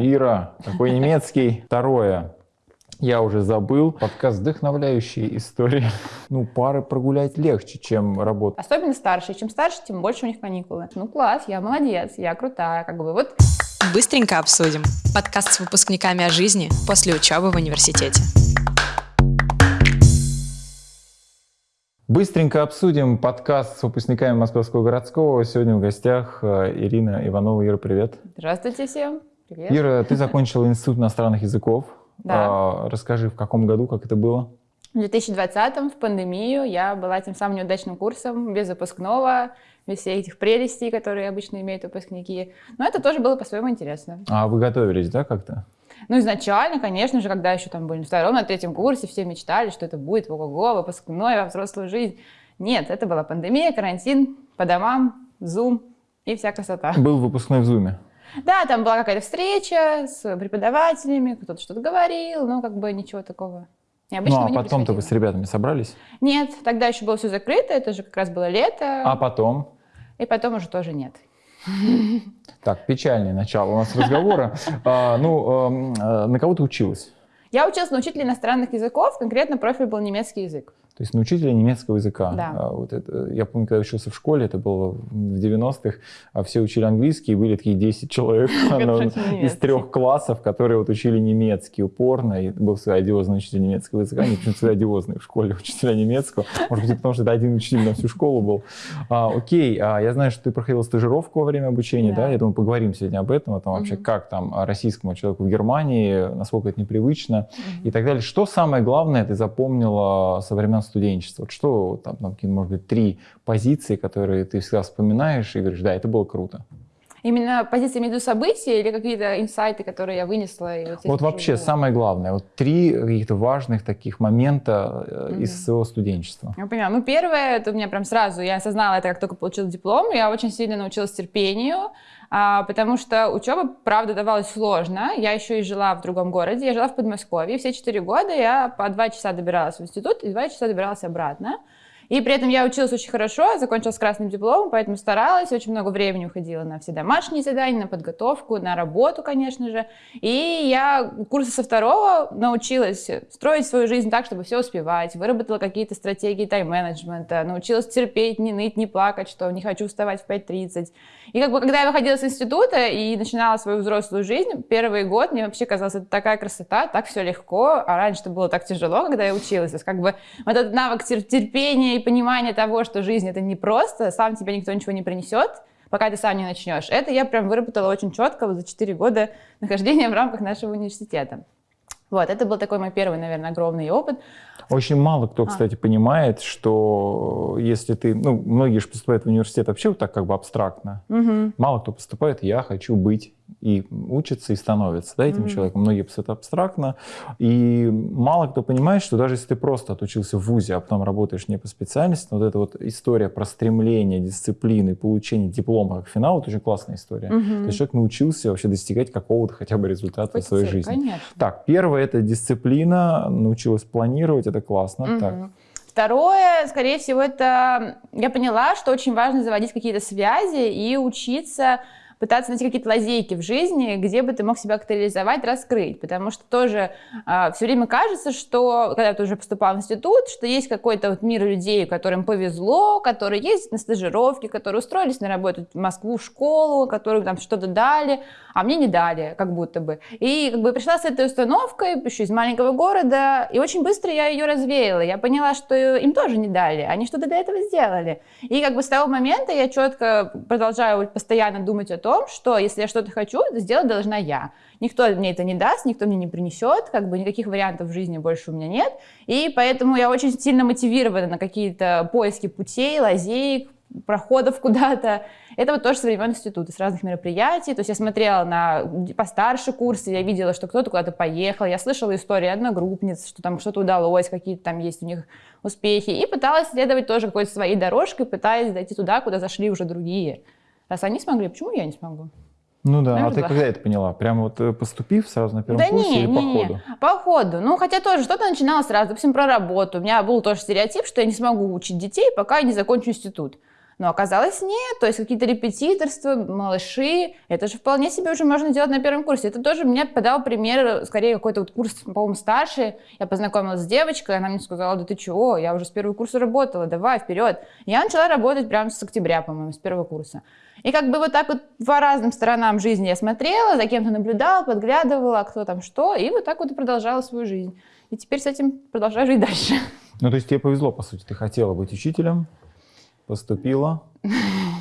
Ира, какой немецкий? Второе. Я уже забыл. Подкаст «Вдохновляющие истории». Ну, пары прогулять легче, чем работать. Особенно старшие. Чем старше, тем больше у них каникулы. Ну, класс, я молодец, я крутая. Как бы вот Быстренько обсудим. Подкаст с выпускниками о жизни после учебы в университете. Быстренько обсудим подкаст с выпускниками Московского городского. Сегодня в гостях э, Ирина Иванова. Ира, привет. Здравствуйте всем. Привет. Ира, ты закончила Институт иностранных языков. Да. А, Расскажи, в каком году, как это было? В 2020 в пандемию я была тем самым неудачным курсом, без выпускного, без всех этих прелестей, которые обычно имеют выпускники. Но это тоже было по-своему интересно. А вы готовились, да, как-то? Ну, изначально, конечно же, когда еще там были на втором, на третьем курсе, все мечтали, что это будет ого-го, выпускной во взрослую жизнь. Нет, это была пандемия, карантин, по домам, зум и вся красота. Был выпускной в Зуме. Да, там была какая-то встреча с преподавателями, кто-то что-то говорил, но как бы ничего такого Ну, а не потом-то вы с ребятами собрались? Нет, тогда еще было все закрыто, это же как раз было лето, А потом? и потом уже тоже нет. Так, печальное начало у нас разговора. А, Ну, эм, э, на кого ты училась? Я училась на учителя иностранных языков, конкретно профиль был немецкий язык. То есть на учителя немецкого языка. Да. А, Вот это, я помню, когда учился в школе, это было в 90-х, а все учили английский, и были такие 10 человек из трех классов, которые вот учили немецкий упорно, и был свой одиозный учитель немецкого языка, они почему-то всегда одиозные в школе учителя немецкого, может быть, потому что это один учитель на всю школу был. А, окей, а, я знаю, что ты проходила стажировку во время обучения, да, Да. я думаю, поговорим сегодня об этом, о том вообще, Мгм. как там российскому человеку в Германии, насколько это непривычно, и так далее. Что самое главное ты запомнила со времен студенчества? Вот Что там, там, может быть, три позиции, которые ты всегда вспоминаешь и говоришь, да, это было круто. Именно позиции между событий или какие-то инсайты, которые я вынесла? И вот, Вот вообще уже- самое главное, вот три каких-то важных таких момента э, из своего студенчества. Я понимаю. Ну, первое, это у меня прям сразу, я осознала это, как только получила диплом, я очень сильно научилась терпению, а, потому что учеба, правда, давалась сложно. Я еще и жила в другом городе, я жила в Подмосковье. Все четыре года я по два часа добиралась в институт и два часа добиралась обратно. И при этом я училась очень хорошо, закончила с красным дипломом, поэтому старалась, очень много времени уходила на все домашние задания, на подготовку, на работу, конечно же. И я курса со второго научилась строить свою жизнь так, чтобы все успевать, выработала какие-то стратегии тайм-менеджмента, научилась терпеть, не ныть, не плакать, что не хочу вставать в 5.30. И как бы, когда я выходила с института и начинала свою взрослую жизнь, первый год мне вообще казалось, это такая красота, так все легко, а раньше это было так тяжело, когда я училась. То есть как бы вот этот навык тер- терпения и понимания того, что жизнь это не просто, сам тебе никто ничего не принесет, пока ты сам не начнешь. Это я прям выработала очень четко вот за 4 года нахождения в рамках нашего университета. Вот, это был такой мой первый, наверное, огромный опыт. Очень мало кто, А. кстати, понимает, что если ты, ну, многие же поступают в университет вообще вот так как бы абстрактно. Мгм. Мало кто поступает, я хочу быть и учится и становится да, этим Мгм. человеком. Многие поступают абстрактно. И мало кто понимает, что даже если ты просто отучился в ВУЗе, а потом работаешь не по специальности, вот эта вот история про стремление, дисциплины, получение диплома как финал, это очень классная история. Мгм. То есть человек научился вообще достигать какого-то хотя бы результата в своей Цель, жизни. Конечно. Так, первое это дисциплина, научилась планировать, это классно. Мгм. Так, Второе, скорее всего, это я поняла, что очень важно заводить какие-то связи и учиться пытаться найти какие-то лазейки в жизни, где бы ты мог себя как-то реализовать, раскрыть. Потому что тоже все время кажется, что, когда ты уже поступал в институт, что есть какой-то вот мир людей, которым повезло, которые ездят на стажировки, которые устроились на работу в Москву, в школу, которым там что-то дали, а мне не дали, как будто бы. И как бы пришла с этой установкой, еще из маленького города, и очень быстро я ее развеяла. Я поняла, что им тоже не дали, они что-то для этого сделали. И как бы с того момента я четко продолжаю постоянно думать о том, что если я что-то хочу, сделать должна я. Никто мне это не даст, никто мне не принесет, как бы никаких вариантов в жизни больше у меня нет. И поэтому я очень сильно мотивирована на какие-то поиски путей, лазеек, проходов куда-то. Это вот тоже со времен института, с разных мероприятий. То есть я смотрела на постарше курсы, я видела, что кто-то куда-то поехал, я слышала истории одногруппниц, что там что-то удалось, какие-то там есть у них успехи, и пыталась следовать тоже какой-то своей дорожкой, пытаясь дойти туда, куда зашли уже другие. Раз они смогли, почему я не смогу? Ну да, а Наверное, ты да. когда это поняла? Прямо вот э, поступив сразу на первом Да курсе не, или не, по не, ходу? по ходу. Ну, хотя тоже что-то начинала сразу, допустим, про работу. У меня был тоже стереотип, что я не смогу учить детей, пока я не закончу институт. Но оказалось нет, то есть какие-то репетиторства, малыши, это же вполне себе уже можно делать на первом курсе. Это тоже мне подал пример, скорее какой-то вот курс, по-моему, старший. Я познакомилась с девочкой, она мне сказала, да ты чего, я уже с первого курса работала, давай, вперед. Я начала работать прямо с октября, по-моему, с первого курса. И как бы вот так вот по разным сторонам жизни я смотрела, за кем-то наблюдала, подглядывала, кто там что, и вот так вот и продолжала свою жизнь. И теперь с этим продолжаю жить дальше. Ну, то есть тебе повезло, по сути. Ты хотела быть учителем, поступила,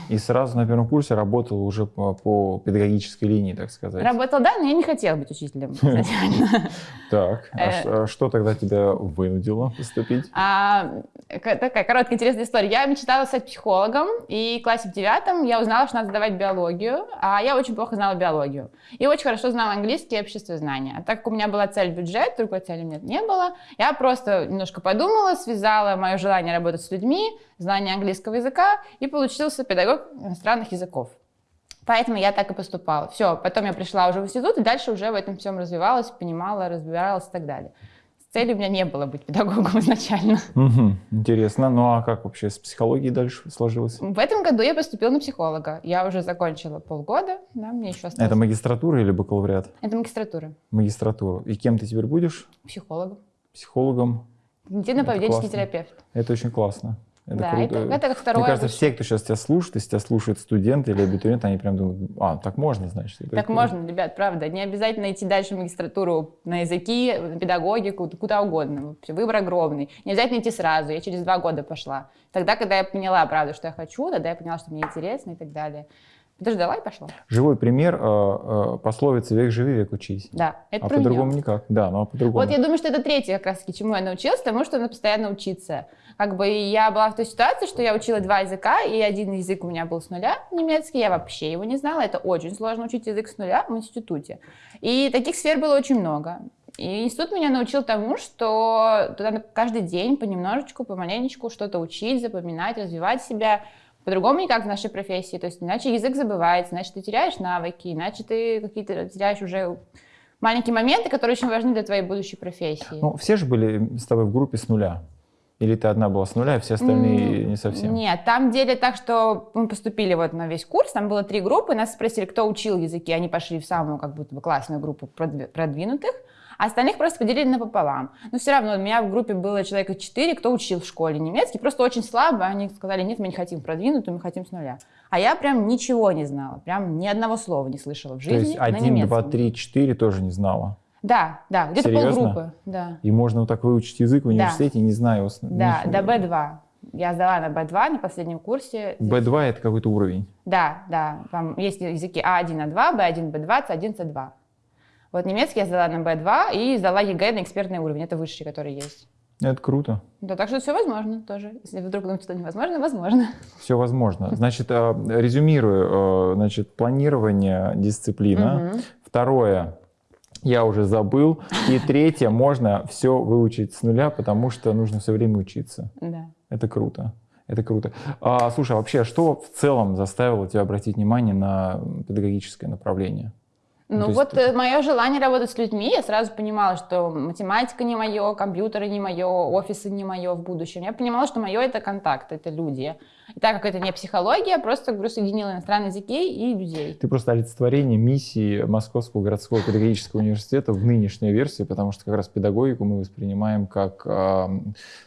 и сразу на первом курсе работала уже по, по педагогической линии, так сказать. Работала, да, но я не хотела быть учителем. Так, а Э. что тогда тебя вынудило поступить? А, такая короткая интересная история. Я мечтала стать психологом, и в классе в девятом я узнала, что надо сдавать биологию, а я очень плохо знала биологию. И очень хорошо знала английский и общество знания. А так как у меня была цель бюджет, другой цели меня не было, я просто немножко подумала, связала мое желание работать с людьми, знание английского языка, и получился педагог иностранных языков. Поэтому я так и поступала. Все, потом я пришла уже в институт, и дальше уже в этом всем развивалась, понимала, разбиралась и так далее. Цели у меня не было быть педагогом изначально. Мгм, Интересно. Ну а как вообще с психологией дальше сложилось? В этом году я поступила на психолога. Я уже закончила полгода, да, мне еще осталось. Это магистратура или бакалавриат? Это магистратура. Магистратура. И кем ты теперь будешь? Психологом. Психологом? Когнитивно-поведенческий терапевт. Это очень классно. Это да, круто. это, это как второе. Мне кажется, высшее. все, кто сейчас тебя слушает, если тебя слушают студенты или абитуриенты, они прям думают, а, так можно, значит. Так круто». можно, ребят, правда. Не обязательно идти дальше в магистратуру на языки, на педагогику, куда угодно. Выбор огромный. Не обязательно идти сразу. Я через два года пошла. Тогда, когда я поняла, правда, что я хочу, тогда я поняла, что мне интересно и так далее. Подождала и пошла. Живой пример э, э, пословицы «век живи, век учись». Да, это а по-другому никак. Да, ну а по-другому. Вот я думаю, что это третье как раз таки, чему я научилась, тому, что надо постоянно учиться. Как бы я была в той ситуации, что я учила два языка, и один язык у меня был с нуля, немецкий, я вообще его не знала. Это очень сложно учить язык с нуля в институте. И таких сфер было очень много. И институт меня научил тому, что туда надо каждый день понемножечку, помаленечку что-то учить, запоминать, развивать себя. По-другому никак в нашей профессии. То есть иначе язык забывается, иначе ты теряешь навыки, иначе ты какие-то теряешь уже маленькие моменты, которые очень важны для твоей будущей профессии. Ну, все же были с тобой в группе с нуля. Или ты одна была с нуля, а все остальные М, не совсем? Нет, там деле так, что мы поступили вот на весь курс, там было три группы, нас спросили, кто учил языки, они пошли в самую как будто бы классную группу продви- продвинутых, а остальных просто поделили напополам. Но все равно у меня в группе было человека четыре, кто учил в школе немецкий, просто очень слабо, они сказали, нет, мы не хотим продвинутую, мы хотим с нуля. А я прям ничего не знала, прям ни одного слова не слышала в То жизни есть на один, два, три, четыре тоже не знала. Да, да, где-то полгруппы, да. И можно вот так выучить язык в Да. университете, не зная его. с- Да, до Б2. Я сдала на Б2 на последнем курсе. B2 это какой-то уровень. Да, да. Там есть языки А1, А2, Б1, Б2, С1, С2. Вот немецкий я сдала на B2 и сдала ЕГЭ на экспертный уровень. Это высший, который есть. Это круто. Да, так что все возможно тоже. Если вдруг думаете, что невозможно, возможно. Все возможно. Значит, э, резюмирую. э, Значит, планирование, дисциплина. Мгм. Второе, я уже забыл. И третье, можно все выучить с нуля, потому что нужно все время учиться. Да. Это круто. Это круто. А, слушай, а вообще, что в целом заставило тебя обратить внимание на педагогическое направление? Ну есть вот ты- мое желание работать с людьми, я сразу понимала, что математика не мое, компьютеры не мое, офисы не мое в будущем. Я понимала, что мое это контакт, это люди. И так как это не психология, просто говорю, соединила иностранные языки и людей. Ты просто олицетворение миссии Московского городского педагогического университета в нынешней версии, потому что как раз педагогику мы воспринимаем как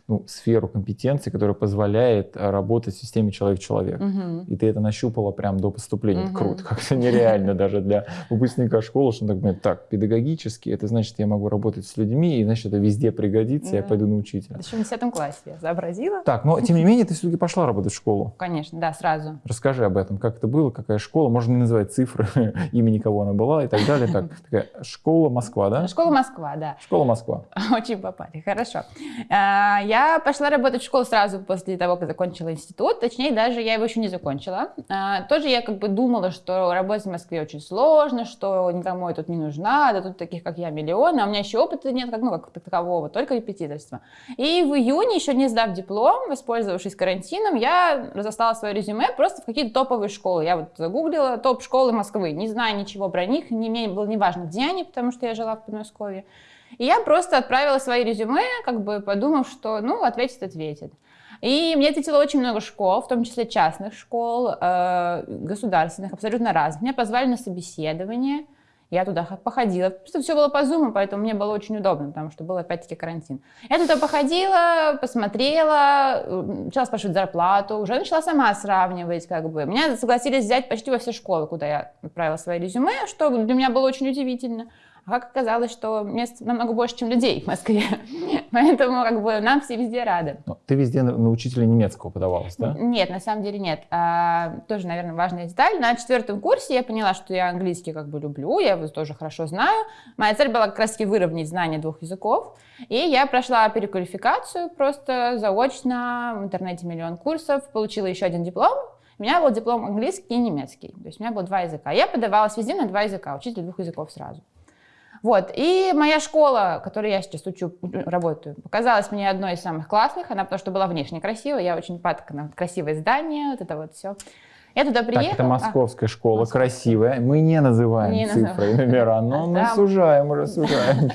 ну, сферу компетенции, которая позволяет а, работать в системе человек-человек. Мгм. И ты это нащупала прям до поступления. Мгм. Круто. Как-то нереально даже для выпускника школы, что он так думает, так, педагогически, это значит, я могу работать с людьми, и значит, это везде пригодится, я пойду на учителя. Еще в 10 классе я сообразила. Так, но тем не менее, ты все-таки пошла работать в школу. Конечно, да, сразу. Расскажи об этом, как это было, какая школа, можно не называть цифры, имени кого она была и так далее. Так, такая школа Москва, да? Школа Москва, да. Школа Москва. Очень попали, хорошо. А, Я пошла работать в школу сразу после того, как закончила институт. Точнее, даже я его еще не закончила. А, Тоже я как бы думала, что работать в Москве очень сложно, что никому я тут не нужна, да тут таких, как я, миллионы, а у меня еще опыта нет, как, ну, как такового, только репетиторство. И в июне, еще не сдав диплом, воспользовавшись карантином, я разослала свое резюме просто в какие-то топовые школы. Я вот загуглила топ школы Москвы, не знаю ничего про них, не, мне было неважно, где они, потому что я жила в Подмосковье. И я просто отправила свои резюме, как бы подумав, что, ну, ответит, ответит. И мне ответило очень много школ, в том числе частных школ, э, государственных, абсолютно разных. Меня позвали на собеседование. Я туда походила. Просто все было по зуму, поэтому мне было очень удобно, потому что был опять-таки карантин. Я туда походила, посмотрела, начала спрашивать зарплату, уже начала сама сравнивать, как бы. Меня согласились взять почти во все школы, куда я отправила свои резюме, что для меня было очень удивительно. А как оказалось, что мест намного больше, чем людей в Москве. Поэтому как бы нам все везде рады. Но ты везде на, учителя немецкого подавалась, да? Нет, на самом деле нет. А, тоже, наверное, важная деталь. На четвертом курсе я поняла, что я английский как бы люблю, я его тоже хорошо знаю. Моя цель была как раз таки выровнять знание двух языков. И я прошла переквалификацию просто заочно, в интернете миллион курсов, получила еще один диплом, у меня был диплом английский и немецкий. То есть у меня было два языка. Я подавалась везде на два языка, учитель двух языков сразу. Вот. И моя школа, которой я сейчас учу, работаю, показалась мне одной из самых классных. Она потому что была внешне красивая. Я очень падка на красивое здание, вот это вот все. Я туда приехала. Так, это московская а, школа, московская. красивая. Мы не называем не цифры и номера, но мы сужаем, уже сужаем.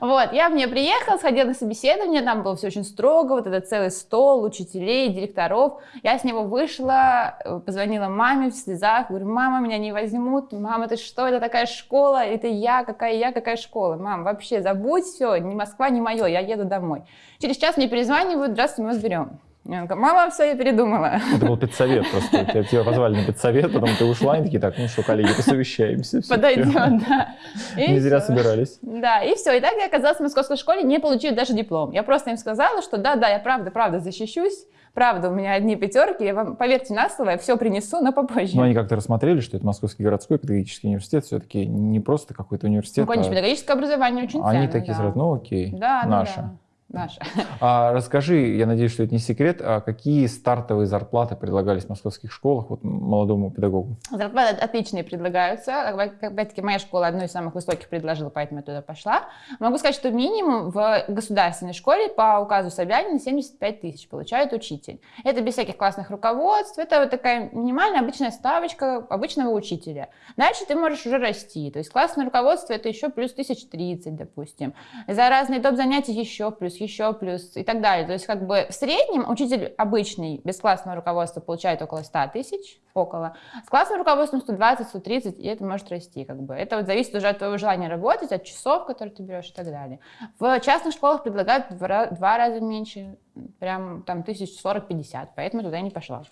Вот, я в нее приехала, сходила на собеседование, там было все очень строго, вот этот целый стол учителей, директоров. Я с него вышла, э, позвонила маме в слезах, говорю, мама, меня не возьмут, мама, ты что, это такая школа, это я, какая я, какая школа. Мам, вообще забудь все, ни Москва, ни мое, я еду домой. Через час мне перезванивают, здравствуйте, мы вас берем. Мама, все, я передумала. Это был педсовет просто. Тебя, тебя позвали на педсовет, потом ты ушла, и такие, так, ну что, коллеги, посовещаемся. Подойдет, да. И не зря собирались. Да, и все. И так я оказалась в московской школе, не получив даже диплом. Я просто им сказала, что да, да, я правда, правда защищусь. Правда, у меня одни пятерки, я вам, поверьте на слово, я все принесу, но попозже. Но они как-то рассмотрели, что это Московский городской педагогический университет, все-таки не просто какой-то университет. Ну, конечно, а... педагогическое образование очень ценно. Они такие да. сразу, ну окей, да, наше. Да, да наша. А расскажи, я надеюсь, что это не секрет, а какие стартовые зарплаты предлагались в московских школах вот, молодому педагогу? Зарплаты отличные предлагаются. Опять-таки, моя школа одной из самых высоких предложила, поэтому я туда пошла. Могу сказать, что минимум в государственной школе по указу Собянина 75 тысяч получает учитель. Это без всяких классных руководств, это вот такая минимальная обычная ставочка обычного учителя. Дальше ты можешь уже расти. То есть классное руководство это еще плюс 1030, допустим. За разные топ-занятия еще плюс еще плюс и так далее. То есть как бы в среднем учитель обычный без классного руководства получает около 100 тысяч, около. С классным руководством 120, 130, и это может расти как бы. Это вот зависит уже от твоего желания работать, от часов, которые ты берешь и так далее. В частных школах предлагают в два раза меньше, прям там тысяч 40-50, поэтому туда я не пошла.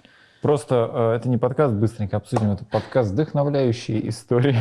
Просто э, это не подкаст, быстренько обсудим, это подкаст вдохновляющие истории.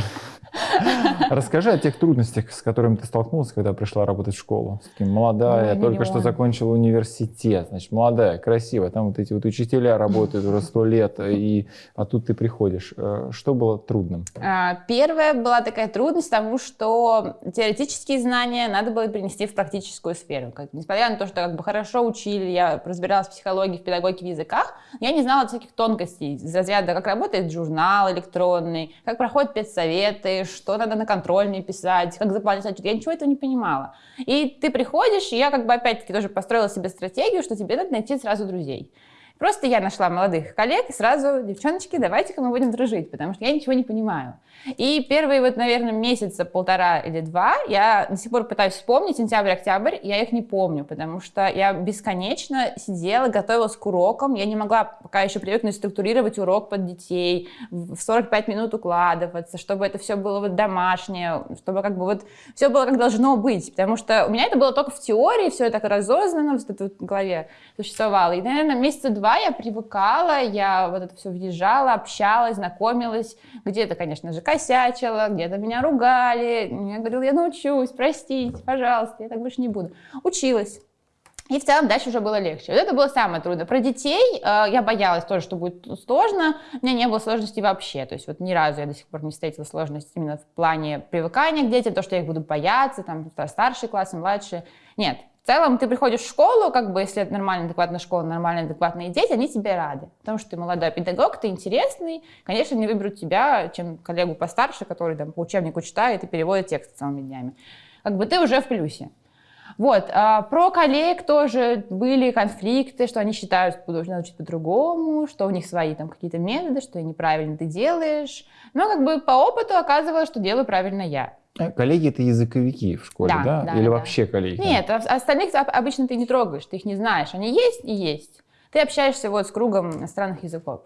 Расскажи о тех трудностях, с которыми ты столкнулась, когда пришла работать в школу. Таким молодая, ну, только что закончила университет, значит, молодая, красивая. Там вот эти вот учителя работают уже сто лет, и, а тут ты приходишь. Э, что было трудным? А, первая была такая трудность, потому что теоретические знания надо было принести в практическую сферу. Как, несмотря на то, что как бы хорошо учили, я разбиралась в психологии, в педагогике, в языках, я не знала всяких тонкостей из разряда, как работает журнал электронный, как проходят педсоветы, что надо на контрольные писать, как заполнять отчет. Я ничего этого не понимала. И ты приходишь, и я как бы опять-таки тоже построила себе стратегию, что тебе надо найти сразу друзей. Просто я нашла молодых коллег и сразу, девчоночки, давайте-ка мы будем дружить, потому что я ничего не понимаю. И первые вот, наверное, месяца полтора или два я до сих пор пытаюсь вспомнить, сентябрь-октябрь, я их не помню, потому что я бесконечно сидела, готовилась к урокам, я не могла пока еще привыкнуть структурировать урок под детей, в 45 минут укладываться, чтобы это все было вот домашнее, чтобы как бы вот все было как должно быть, потому что у меня это было только в теории, все это так разознанно в, в голове существовало. И, наверное, месяца два я привыкала, я вот это все въезжала, общалась, знакомилась, где-то, конечно же, косячила, где-то меня ругали. Я говорила, я научусь, простите, пожалуйста, я так больше не буду. Училась. И в целом дальше уже было легче. Вот это было самое трудное. Про детей э, я боялась тоже, что будет сложно. У меня не было сложностей вообще. То есть вот ни разу я до сих пор не встретила сложности именно в плане привыкания к детям, то, что я их буду бояться, там старшие классы, младшие. Нет, в целом ты приходишь в школу, как бы, если это нормальная, адекватная школа, нормальные, адекватные дети, они тебе рады. Потому что ты молодой педагог, ты интересный. Конечно, не выберут тебя, чем коллегу постарше, который там по учебнику читает и переводит текст целыми днями. Как бы ты уже в плюсе. Вот, а про коллег тоже были конфликты, что они считают, что должны учить по-другому, что у них свои там какие-то методы, что неправильно ты делаешь. Но как бы по опыту оказывалось, что делаю правильно я. Э, Коллеги это языковики в школе, Да, да? да, Или да. вообще коллеги? Нет, а остальных об- обычно ты не трогаешь, ты их не знаешь. Они есть и есть. Ты общаешься вот с кругом иностранных языков.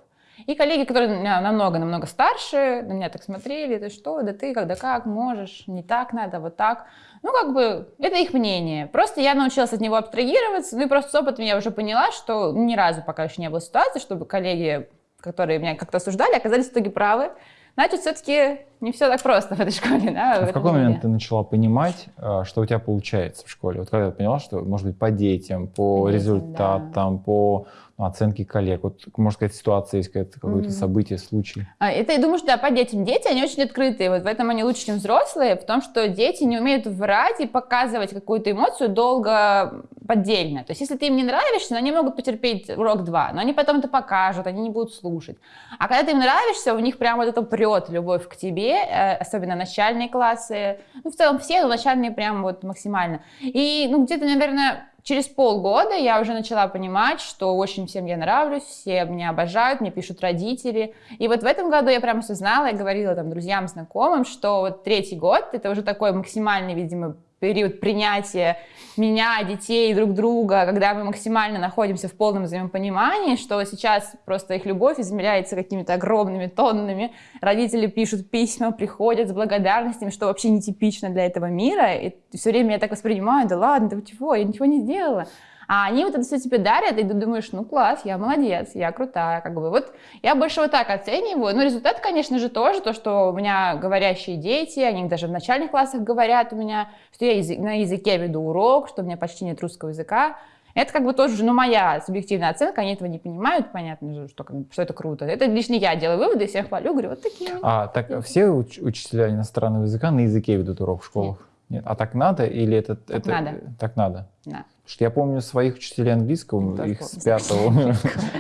И коллеги, которые намного-намного старше, на меня так смотрели, ты что, да ты когда как можешь, не так надо, вот так. Ну, как бы, это их мнение. Просто я научилась от него абстрагироваться, ну и просто с опытом я уже поняла, что ни разу пока еще не было ситуации, чтобы коллеги, которые меня как-то осуждали, оказались в итоге правы. Значит, все-таки не все так просто в этой школе, да, А в в какой мире. момент ты начала понимать, а, что у тебя получается в школе? Вот когда ты поняла, что, может быть, по детям, по детям, результатам, по ну, оценке коллег, вот, можно сказать, ситуация есть какое-то, какое-то Мгм. событие, случай. А, Это, я думаю, что да, по детям. Дети, они очень открытые. Вот в этом они лучше, чем взрослые, в том, что дети не умеют врать и показывать какую-то эмоцию долго поддельно. То есть, если ты им не нравишься, ну, они могут потерпеть урок два, но они потом это покажут, они не будут слушать. А когда ты им нравишься, у них прям вот это прет любовь к тебе, э, особенно начальные классы. Ну, в целом все, но начальные прям вот максимально. И, ну, где-то, наверное, через полгода я уже начала понимать, что очень всем я нравлюсь, все меня обожают, мне пишут родители. И вот в этом году я прям осознала и говорила там друзьям, знакомым, что вот третий год — это уже такой максимальный, видимо, период принятия меня, детей, друг друга, когда мы максимально находимся в полном взаимопонимании, что сейчас просто их любовь измеряется какими-то огромными тоннами. Родители пишут письма, приходят с благодарностями, что вообще нетипично для этого мира. И все время я так воспринимаю, да ладно, да чего, я ничего не сделала. А они вот это все тебе дарят, и ты думаешь, ну класс, я молодец, я крутая, как бы. Вот я больше вот так оцениваю. Ну, результат, конечно же, тоже то, что у меня говорящие дети, они даже в начальных классах говорят у меня, что я на языке веду урок, что у меня почти нет русского языка. Это как бы тоже, ну, моя субъективная оценка, они этого не понимают, понятно же, что, что это круто. Это лишь не я делаю выводы, всех хвалю, говорю, вот такие. А так все уч- учителя иностранного языка на языке ведут урок в школах? Нет. А так надо или это... Так это, надо. Так надо? Да. Что я помню своих учителей английского, Тоже их с пятого.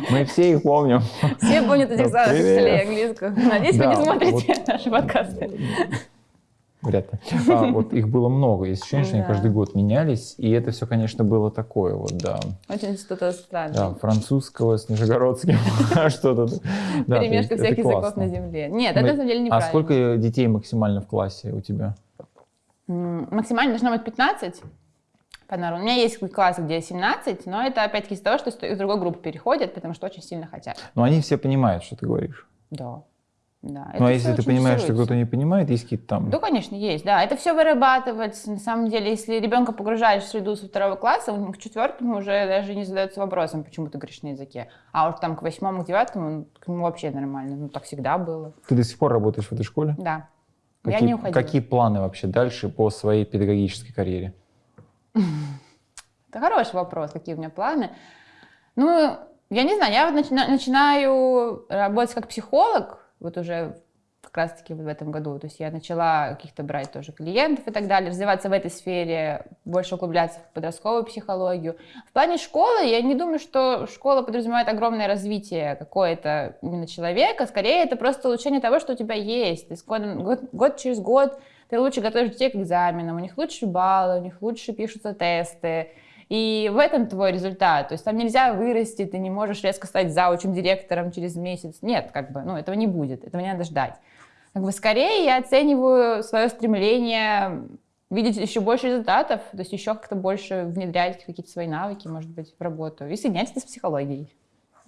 Мы все их помним. Все помнят этих Ну, самых учителей английского. Надеюсь, вы не смотрите наши подкасты. Вряд ли. А, вот их было много. Есть ощущение, что они Да. каждый год менялись. И это все, конечно, было такое вот, да. Очень что-то странное. Да, французского с нижегородским, что-то. Да, Перемешка всех языков на земле. Нет, это на самом деле А неправильно. сколько детей максимально в классе у тебя? М, Максимально должно быть 15 по нормам. У меня есть класс, где 17, но это опять-таки из-за того, что из другой группы переходят, потому что очень сильно хотят. Но они все понимают, что ты говоришь. Да. Да. Ну, а если ты понимаешь, что кто-то не понимает, есть какие-то там... Ну, конечно, есть, да. Это все вырабатывается. На самом деле, если ребенка погружаешь в среду со второго класса, он к четвертому уже даже не задается вопросом, почему ты говоришь на языке. А уж там к восьмому, к девятому, ну, к нему вообще нормально. Ну, так всегда было. Ты до сих пор работаешь в этой школе? Да. Какие, Я не уходила. какие планы вообще дальше по своей педагогической карьере? Это хороший вопрос, какие у меня планы. Ну, я не знаю, я вот начина- начинаю работать как психолог, вот уже как раз-таки в этом году. То есть я начала каких-то брать тоже клиентов и так далее, развиваться в этой сфере, больше углубляться в подростковую психологию. В плане школы я не думаю, что школа подразумевает огромное развитие какое-то именно человека. Скорее, это просто улучшение того, что у тебя есть. С годом- год, год через год ты лучше готовишь детей к экзаменам, у них лучше баллы, у них лучше пишутся тесты. И в этом твой результат. То есть там нельзя вырасти, ты не можешь резко стать заучим директором через месяц. Нет, как бы, ну, этого не будет, этого не надо ждать. Как бы скорее я оцениваю свое стремление видеть еще больше результатов, то есть еще как-то больше внедрять какие-то свои навыки, может быть, в работу. И соединять это с психологией.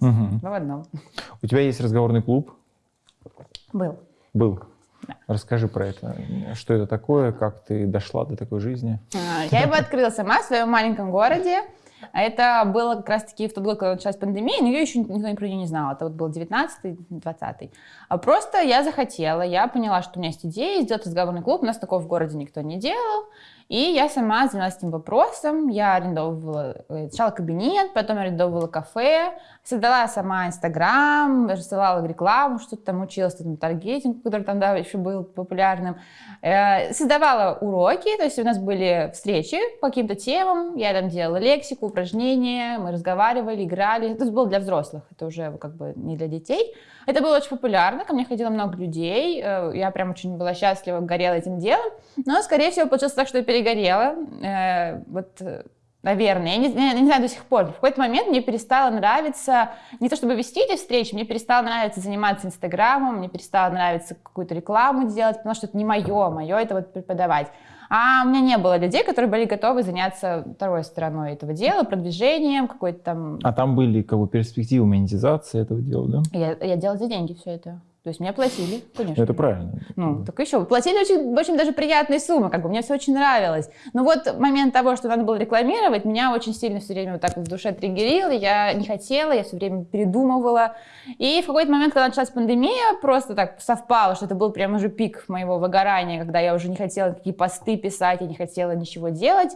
Мгм. Два в одном. У тебя есть разговорный клуб? Был. Был. Да. Расскажи про это. Что это такое? Как ты дошла до такой жизни? А, Я его открыла сама в своем маленьком городе. А Это было как раз-таки в тот год, когда началась пандемия, но ее еще никто про нее не знал. Это вот был 19-20. А просто я захотела, я поняла, что у меня есть идея сделать разговорный клуб. У нас такого в городе никто не делал. И я сама занялась этим вопросом. Я арендовывала э, сначала кабинет, потом арендовывала кафе, создала сама Инстаграм, рассылала рекламу, что-то там училась, там, таргетинг, который там да, еще был популярным. Э, Создавала уроки, то есть у нас были встречи по каким-то темам, я там делала лексику, упражнения, мы разговаривали, играли. Это было для взрослых, это уже как бы не для детей. Это было очень популярно, ко мне ходило много людей, э, я прям очень была счастлива, горела этим делом, но, скорее всего, получилось так, что я перегорела. Э, Вот Наверное, я не, я не знаю до сих пор. В какой-то момент мне перестало нравиться, не то чтобы вести эти встречи, мне перестало нравиться заниматься Инстаграмом, мне перестало нравиться какую-то рекламу делать, потому что это не мое, мое это вот преподавать. А у меня не было людей, которые были готовы заняться второй стороной этого дела, продвижением, какой-то там... А там были как бы перспективы монетизации этого дела, да? Я, я делала за деньги все это. То есть мне платили, конечно. Это правильно. Ну, так еще. Платили очень, очень даже приятные суммы, как бы мне все очень нравилось. Но вот момент того, что надо было рекламировать, меня очень сильно все время вот так в душе триггерил, я не хотела, я все время передумывала. И в какой-то момент, когда началась пандемия, просто так совпало, что это был прям уже пик моего выгорания, когда я уже не хотела какие посты писать, я не хотела ничего делать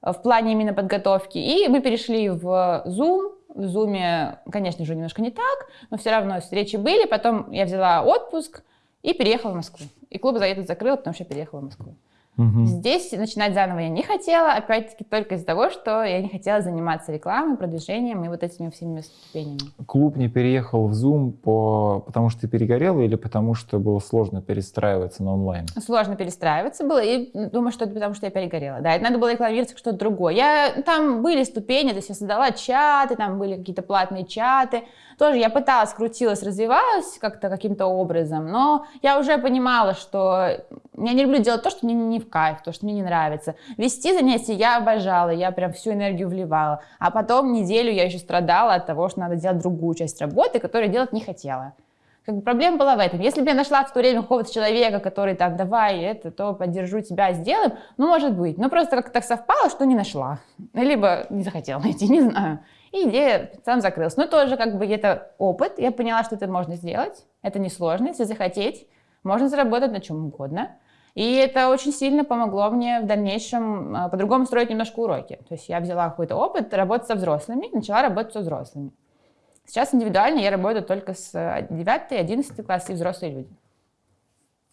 в плане именно подготовки. И мы перешли в Zoom, в Зуме, конечно же, немножко не так, но все равно встречи были. Потом я взяла отпуск и переехала в Москву. И клуб за этот закрыл, потому что я переехала в Москву. Угу. Здесь начинать заново я не хотела, опять-таки только из-за того, что я не хотела заниматься рекламой, продвижением и вот этими всеми ступенями. Клуб не переехал в Zoom по... потому что ты перегорела или потому что было сложно перестраиваться на онлайн? Сложно перестраиваться было, и думаю, что это потому что я перегорела. Да, это надо было рекламировать что-то другое. Я... Там были ступени, то есть я создала чаты, там были какие-то платные чаты, тоже я пыталась, крутилась, развивалась как-то каким-то образом, но я уже понимала, что я не люблю делать то, что мне не в кайф, то, что мне не нравится. Вести занятия я обожала, я прям всю энергию вливала. А потом неделю я еще страдала от того, что надо делать другую часть работы, которую делать не хотела. Как бы проблема была в этом. Если бы я нашла в то время какого-то человека, который там, давай, это, то поддержу тебя, сделаем, ну, может быть. Но просто как-то так совпало, что не нашла. Либо не захотела найти, не знаю. И идея сам закрылась. Но тоже как бы это опыт. Я поняла, что это можно сделать. Это несложно, если захотеть. Можно заработать на чем угодно. И это очень сильно помогло мне в дальнейшем а, по-другому строить немножко уроки. То есть я взяла какой-то опыт работать со взрослыми, начала работать со взрослыми. Сейчас индивидуально я работаю только с 9-11 э, класс и взрослые люди.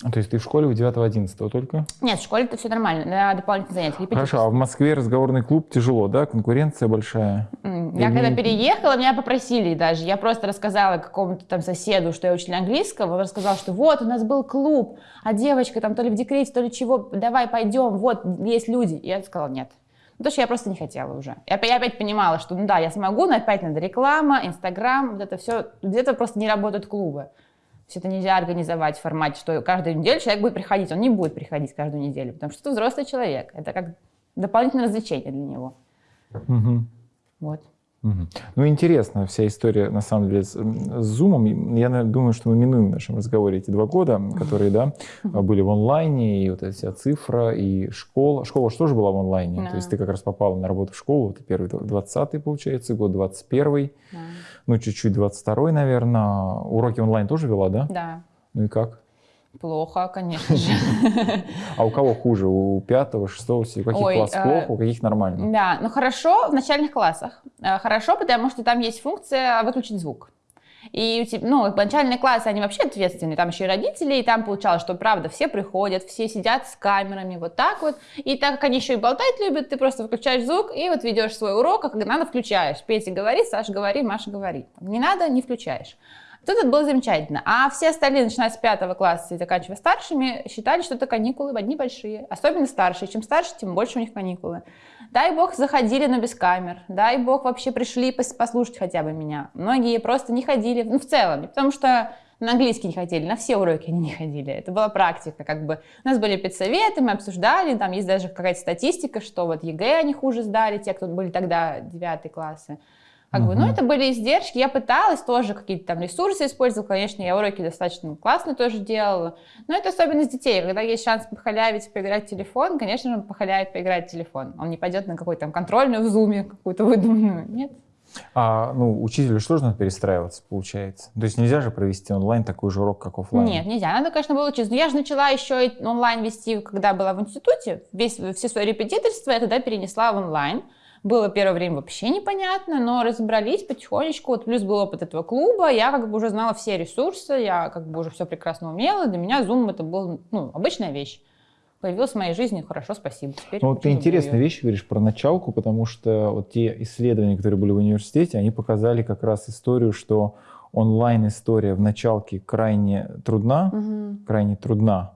А, то есть ты в школе у 9-11 только? Нет, в школе это все нормально, на дополнительные занятия. Хорошо, а в Москве разговорный клуб тяжело, да? Конкуренция большая? Я Или... когда переехала, меня попросили даже. Я просто рассказала какому-то там соседу, что я учитель английского. Он рассказал, что вот, у нас был клуб, а девочка там то ли в декрете, то ли чего, давай пойдем, вот, есть люди. И я сказала, нет. Ну, потому что я просто не хотела уже. Я, я опять понимала, что ну да, я смогу, но опять надо реклама, Инстаграм, вот это все. Где-то просто не работают клубы есть это нельзя организовать в формате, что каждую неделю человек будет приходить. Он не будет приходить каждую неделю, потому что это взрослый человек. Это как дополнительное развлечение для него. Угу. Вот. Ну, интересно вся история, на самом деле, с, с Zoom. Я думаю, что мы минуем в нашем разговоре эти два года, которые, да, были в онлайне, и вот эта вся цифра, и школа. Школа же была в онлайне? Да. То есть ты как раз попала на работу в школу, вот первый 20-й, получается, год 21-й, да. ну, чуть-чуть 22-й, наверное. Уроки онлайн тоже вела, да? Да. Ну и как? Плохо, конечно же. А у кого хуже? У пятого, шестого, у каких Ой, класс э, плохо, у каких нормально? Да, ну хорошо в начальных классах. Э, хорошо, потому что там есть функция выключить звук. И ну, начальные классы, они вообще ответственные, там еще и родители, и там получалось, что правда все приходят, все сидят с камерами, вот так вот. И так как они еще и болтать любят, ты просто выключаешь звук и вот ведешь свой урок, а когда надо, включаешь. Петя говорит, Саша говорит, Маша говорит. Не надо, не включаешь. Тут это было замечательно. А все остальные, начиная с пятого класса и заканчивая старшими, считали, что это каникулы одни большие. Особенно старшие. Чем старше, тем больше у них каникулы. Дай бог заходили, но без камер. Дай бог вообще пришли послушать хотя бы меня. Многие просто не ходили, ну в целом, потому что на английский не ходили, на все уроки они не ходили. Это была практика, как бы. У нас были педсоветы, мы обсуждали, там есть даже какая-то статистика, что вот ЕГЭ они хуже сдали, те, кто были тогда 9 классы. Как бы, ну, это были издержки. Я пыталась тоже какие-то там ресурсы использовать. Конечно, я уроки достаточно классно тоже делала. Но это особенность детей. Когда есть шанс похалявить, поиграть в телефон, конечно же, он похалявит поиграть в телефон. Он не пойдет на какой-то там контрольную в зуме, какую-то выдуманную. Нет. А, ну, учителю что же надо перестраиваться, получается? То есть нельзя же провести онлайн такой же урок, как офлайн? Нет, нельзя. Надо, конечно, было учиться. Но я же начала еще онлайн вести, когда была в институте. Весь, все свои репетиторства я тогда перенесла в онлайн. Было первое время вообще непонятно, но разобрались потихонечку. Вот плюс был опыт этого клуба, я как бы уже знала все ресурсы, я как бы уже все прекрасно умела. Для меня Zoom это был ну, обычная вещь появилась в моей жизни, хорошо, спасибо. Теперь ну, вот ты интересные ее. вещи говоришь про началку, потому что вот те исследования, которые были в университете, они показали как раз историю, что онлайн-история в началке крайне трудна, угу. крайне трудна,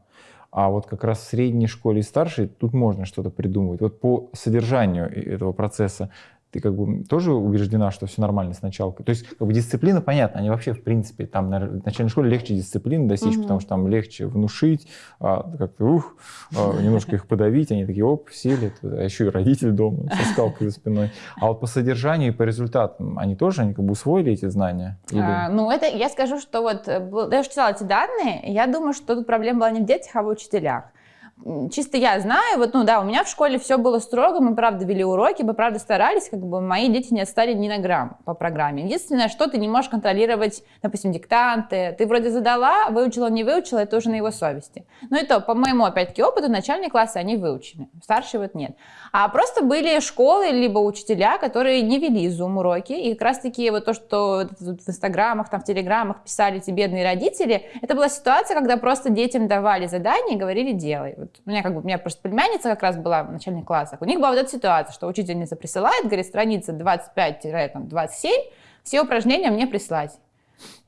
А вот как раз в средней школе и старшей тут можно что-то придумывать. Вот по содержанию этого процесса ты как бы тоже убеждена, что все нормально сначала. То есть как бы дисциплина, понятно, они вообще в принципе там на начальной школе легче дисциплины достичь, mm-hmm. потому что там легче внушить, а, как-то ух, а, немножко их подавить, они такие оп, сели, а еще и родитель дома со скалкой за спиной. А вот по содержанию и по результатам они тоже они как бы усвоили эти знания? Или... А, ну это я скажу, что вот я уже читала эти данные, я думаю, что тут проблема была не в детях, а в учителях чисто я знаю, вот, ну да, у меня в школе все было строго, мы правда вели уроки, мы правда старались, как бы мои дети не отстали ни на грамм по программе. Единственное, что ты не можешь контролировать, допустим, диктанты. Ты вроде задала, выучила, не выучила, это уже на его совести. Но это, по моему, опять-таки, опыту, начальные классы, они выучены, старшие вот нет. А просто были школы, либо учителя, которые не вели зум-уроки, и как раз-таки вот то, что в инстаграмах, там, в телеграмах писали эти бедные родители, это была ситуация, когда просто детям давали задания и говорили «делай». Вот у меня как бы, у меня просто племянница как раз была в начальных классах, у них была вот эта ситуация, что учительница присылает, говорит, страница 25-27, все упражнения мне прислать.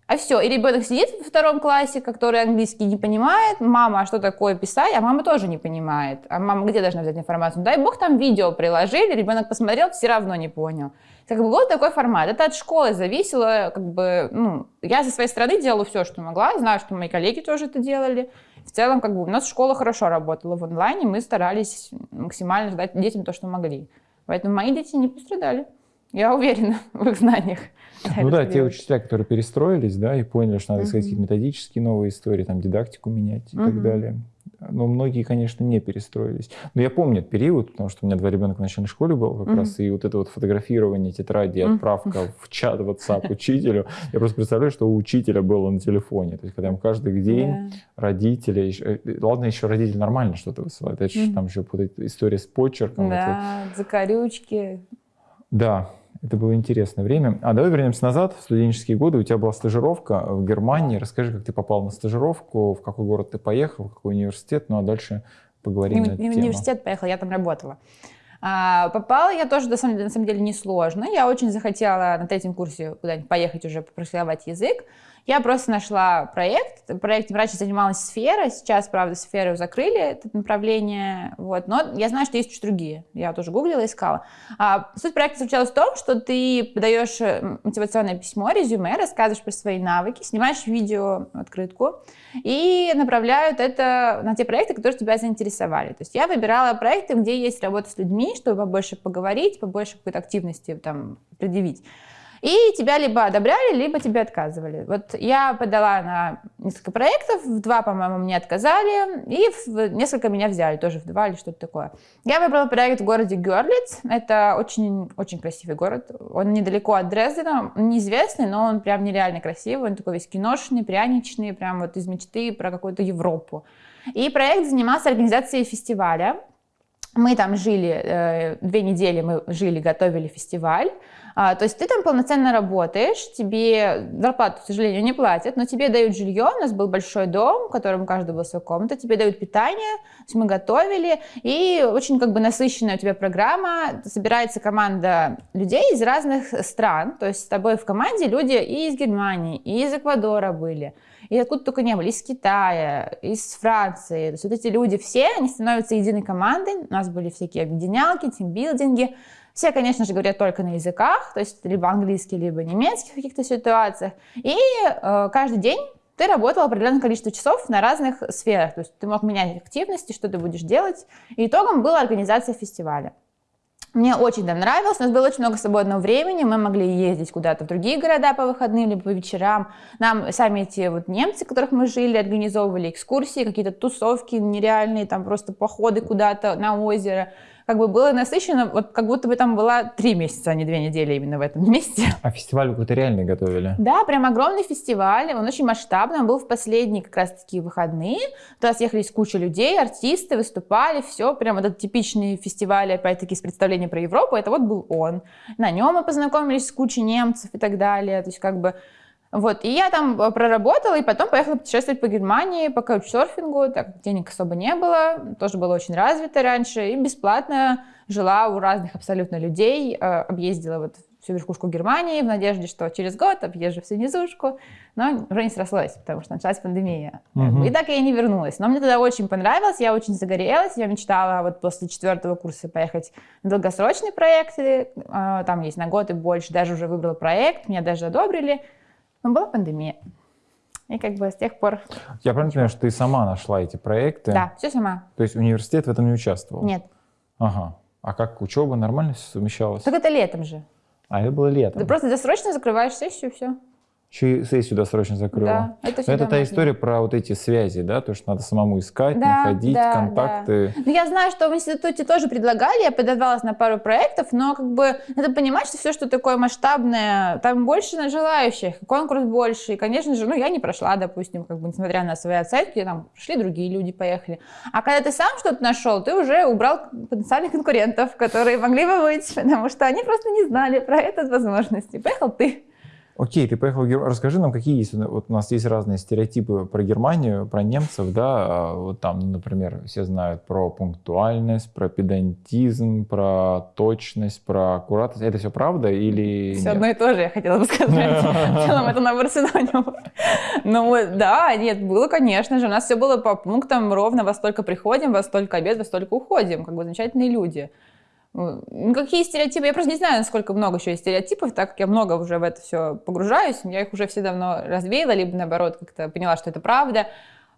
А все, и ребенок сидит во втором классе, который английский не понимает, мама, а что такое писать, а мама тоже не понимает. А мама где должна взять информацию? Дай бог там видео приложили, ребенок посмотрел, все равно не понял. Как бы вот такой формат. Это от школы зависело, как бы, ну, я со своей стороны делала все, что могла, знаю, что мои коллеги тоже это делали. В целом, как бы у нас школа хорошо работала в онлайне, мы старались максимально дать детям то, что могли. Поэтому мои дети не пострадали. Я уверена в их знаниях. Ну да, те учителя, которые перестроились, да, и поняли, что надо искать какие-то методические новые истории, там, дидактику менять и так далее. Но многие, конечно, не перестроились. Но я помню этот период, потому что у меня два ребенка в начальной школе был как раз, и вот это вот фотографирование тетради, отправка в чат WhatsApp учителю. Я просто представляю, что у учителя было на телефоне. То есть, когда им каждый день родители, еще, э, ладно, еще родители нормально что-то высылают, это же там еще история с почерком. Да, закорючки. Да, это было интересное время. А давай вернемся назад, в студенческие годы. У тебя была стажировка в Германии. Расскажи, как ты попал на стажировку, в какой город ты поехал, в какой университет. Ну а дальше поговорим не, на эту не в университет поехала, я там работала. А, попала я тоже, на самом, деле, на самом деле, несложно. Я очень захотела на третьем курсе куда-нибудь поехать уже практиковать язык. Я просто нашла проект. Проектом раньше занималась сфера. Сейчас, правда, сферу закрыли, это направление. Вот. Но я знаю, что есть еще другие. Я тоже гуглила, искала. А, суть проекта заключалась в том, что ты подаешь э, мотивационное письмо, резюме, рассказываешь про свои навыки, снимаешь видео, открытку и направляют это на те проекты, которые тебя заинтересовали. То есть я выбирала проекты, где есть работа с людьми, чтобы побольше поговорить, побольше какой-то активности там предъявить. И тебя либо одобряли, либо тебе отказывали. Вот я подала на несколько проектов, в два, по-моему, мне отказали, и в несколько меня взяли, тоже в два или что-то такое. Я выбрала проект в городе Герлиц. Это очень-очень красивый город. Он недалеко от Дрездена, неизвестный, но он прям нереально красивый. Он такой весь киношный, пряничный, прям вот из мечты про какую-то Европу. И проект занимался организацией фестиваля. Мы там жили, э, две недели мы жили, готовили фестиваль. А, то есть ты там полноценно работаешь, тебе зарплату, к сожалению, не платят, но тебе дают жилье, у нас был большой дом, в котором у каждого была своя комната, тебе дают питание, то есть мы готовили, и очень как бы насыщенная у тебя программа, собирается команда людей из разных стран, то есть с тобой в команде люди и из Германии, и из Эквадора были, и откуда только не были, из Китая, из Франции. То есть вот эти люди все, они становятся единой командой. У нас были всякие объединялки, тимбилдинги. Все, конечно же, говорят только на языках, то есть либо английский, либо немецкий в каких-то ситуациях. И э, каждый день ты работал определенное количество часов на разных сферах. То есть ты мог менять активности, что ты будешь делать. И итогом была организация фестиваля. Мне очень там нравилось, у нас было очень много свободного времени, мы могли ездить куда-то в другие города по выходным, либо по вечерам. Нам сами эти вот немцы, которых мы жили, организовывали экскурсии, какие-то тусовки нереальные, там просто походы куда-то на озеро как бы было насыщенно, вот как будто бы там была три месяца, а не две недели именно в этом месте. А фестиваль какой-то реальный готовили? Да, прям огромный фестиваль, он очень масштабный, он был в последние как раз таки выходные, туда съехались куча людей, артисты выступали, все, прям вот этот типичный фестиваль, опять-таки, с представлением про Европу, это вот был он. На нем мы познакомились с кучей немцев и так далее, то есть как бы вот, и я там э, проработала, и потом поехала путешествовать по Германии по каучсерфингу, так денег особо не было, тоже было очень развито раньше, и бесплатно жила у разных абсолютно людей, э, объездила вот всю верхушку Германии в надежде, что через год объезжу всю низушку, но уже не срослось, потому что началась пандемия. Мгм. И так я и не вернулась. Но мне тогда очень понравилось, я очень загорелась, я мечтала вот после четвертого курса поехать на долгосрочные проекты, а, там есть на год и больше, даже уже выбрала проект, меня даже одобрили, но была пандемия. И как бы с тех пор, Я правильно понимаю, что ты сама нашла эти проекты? да, все сама. То есть университет в этом не участвовал? Нет, Ага. А как учеба нормально все совмещалось? так это летом же. А это было летом. Ты просто досрочно закрываешь сессию, все. Еще сессию досрочно закрыла. Да, это Но это та история про вот эти связи, да, то, что надо самому искать, Да, находить, да, контакты. Ну, я знаю, что в институте тоже предлагали, я подавалась на пару проектов, но как бы надо понимать, что все, что такое масштабное, там больше на желающих, конкурс больше. И, конечно же, ну, я не прошла, допустим, как бы, несмотря на свои оценки, там, прошли другие люди, поехали. А когда ты сам что-то нашел, ты уже убрал потенциальных конкурентов, которые могли бы быть, потому что они просто не знали про это возможности. Поехал ты. Окей, ты поехал в Германию. Расскажи нам, какие есть, вот у нас есть разные стереотипы про Германию, про немцев, да, а вот там, ну, например, все знают про пунктуальность, про педантизм, про точность, про аккуратность. Это все правда или Все нет? одно и то же, я хотела бы сказать. В целом это набор синонимов. Ну да, нет, было, конечно же. У нас все было по пунктам ровно во столько приходим, во столько обед, во столько уходим. Как бы замечательные люди. Какие стереотипы? Я просто не знаю, насколько много еще есть стереотипов, так как я много уже в это все погружаюсь. Я их уже все давно развеяла, либо наоборот как-то поняла, что это правда.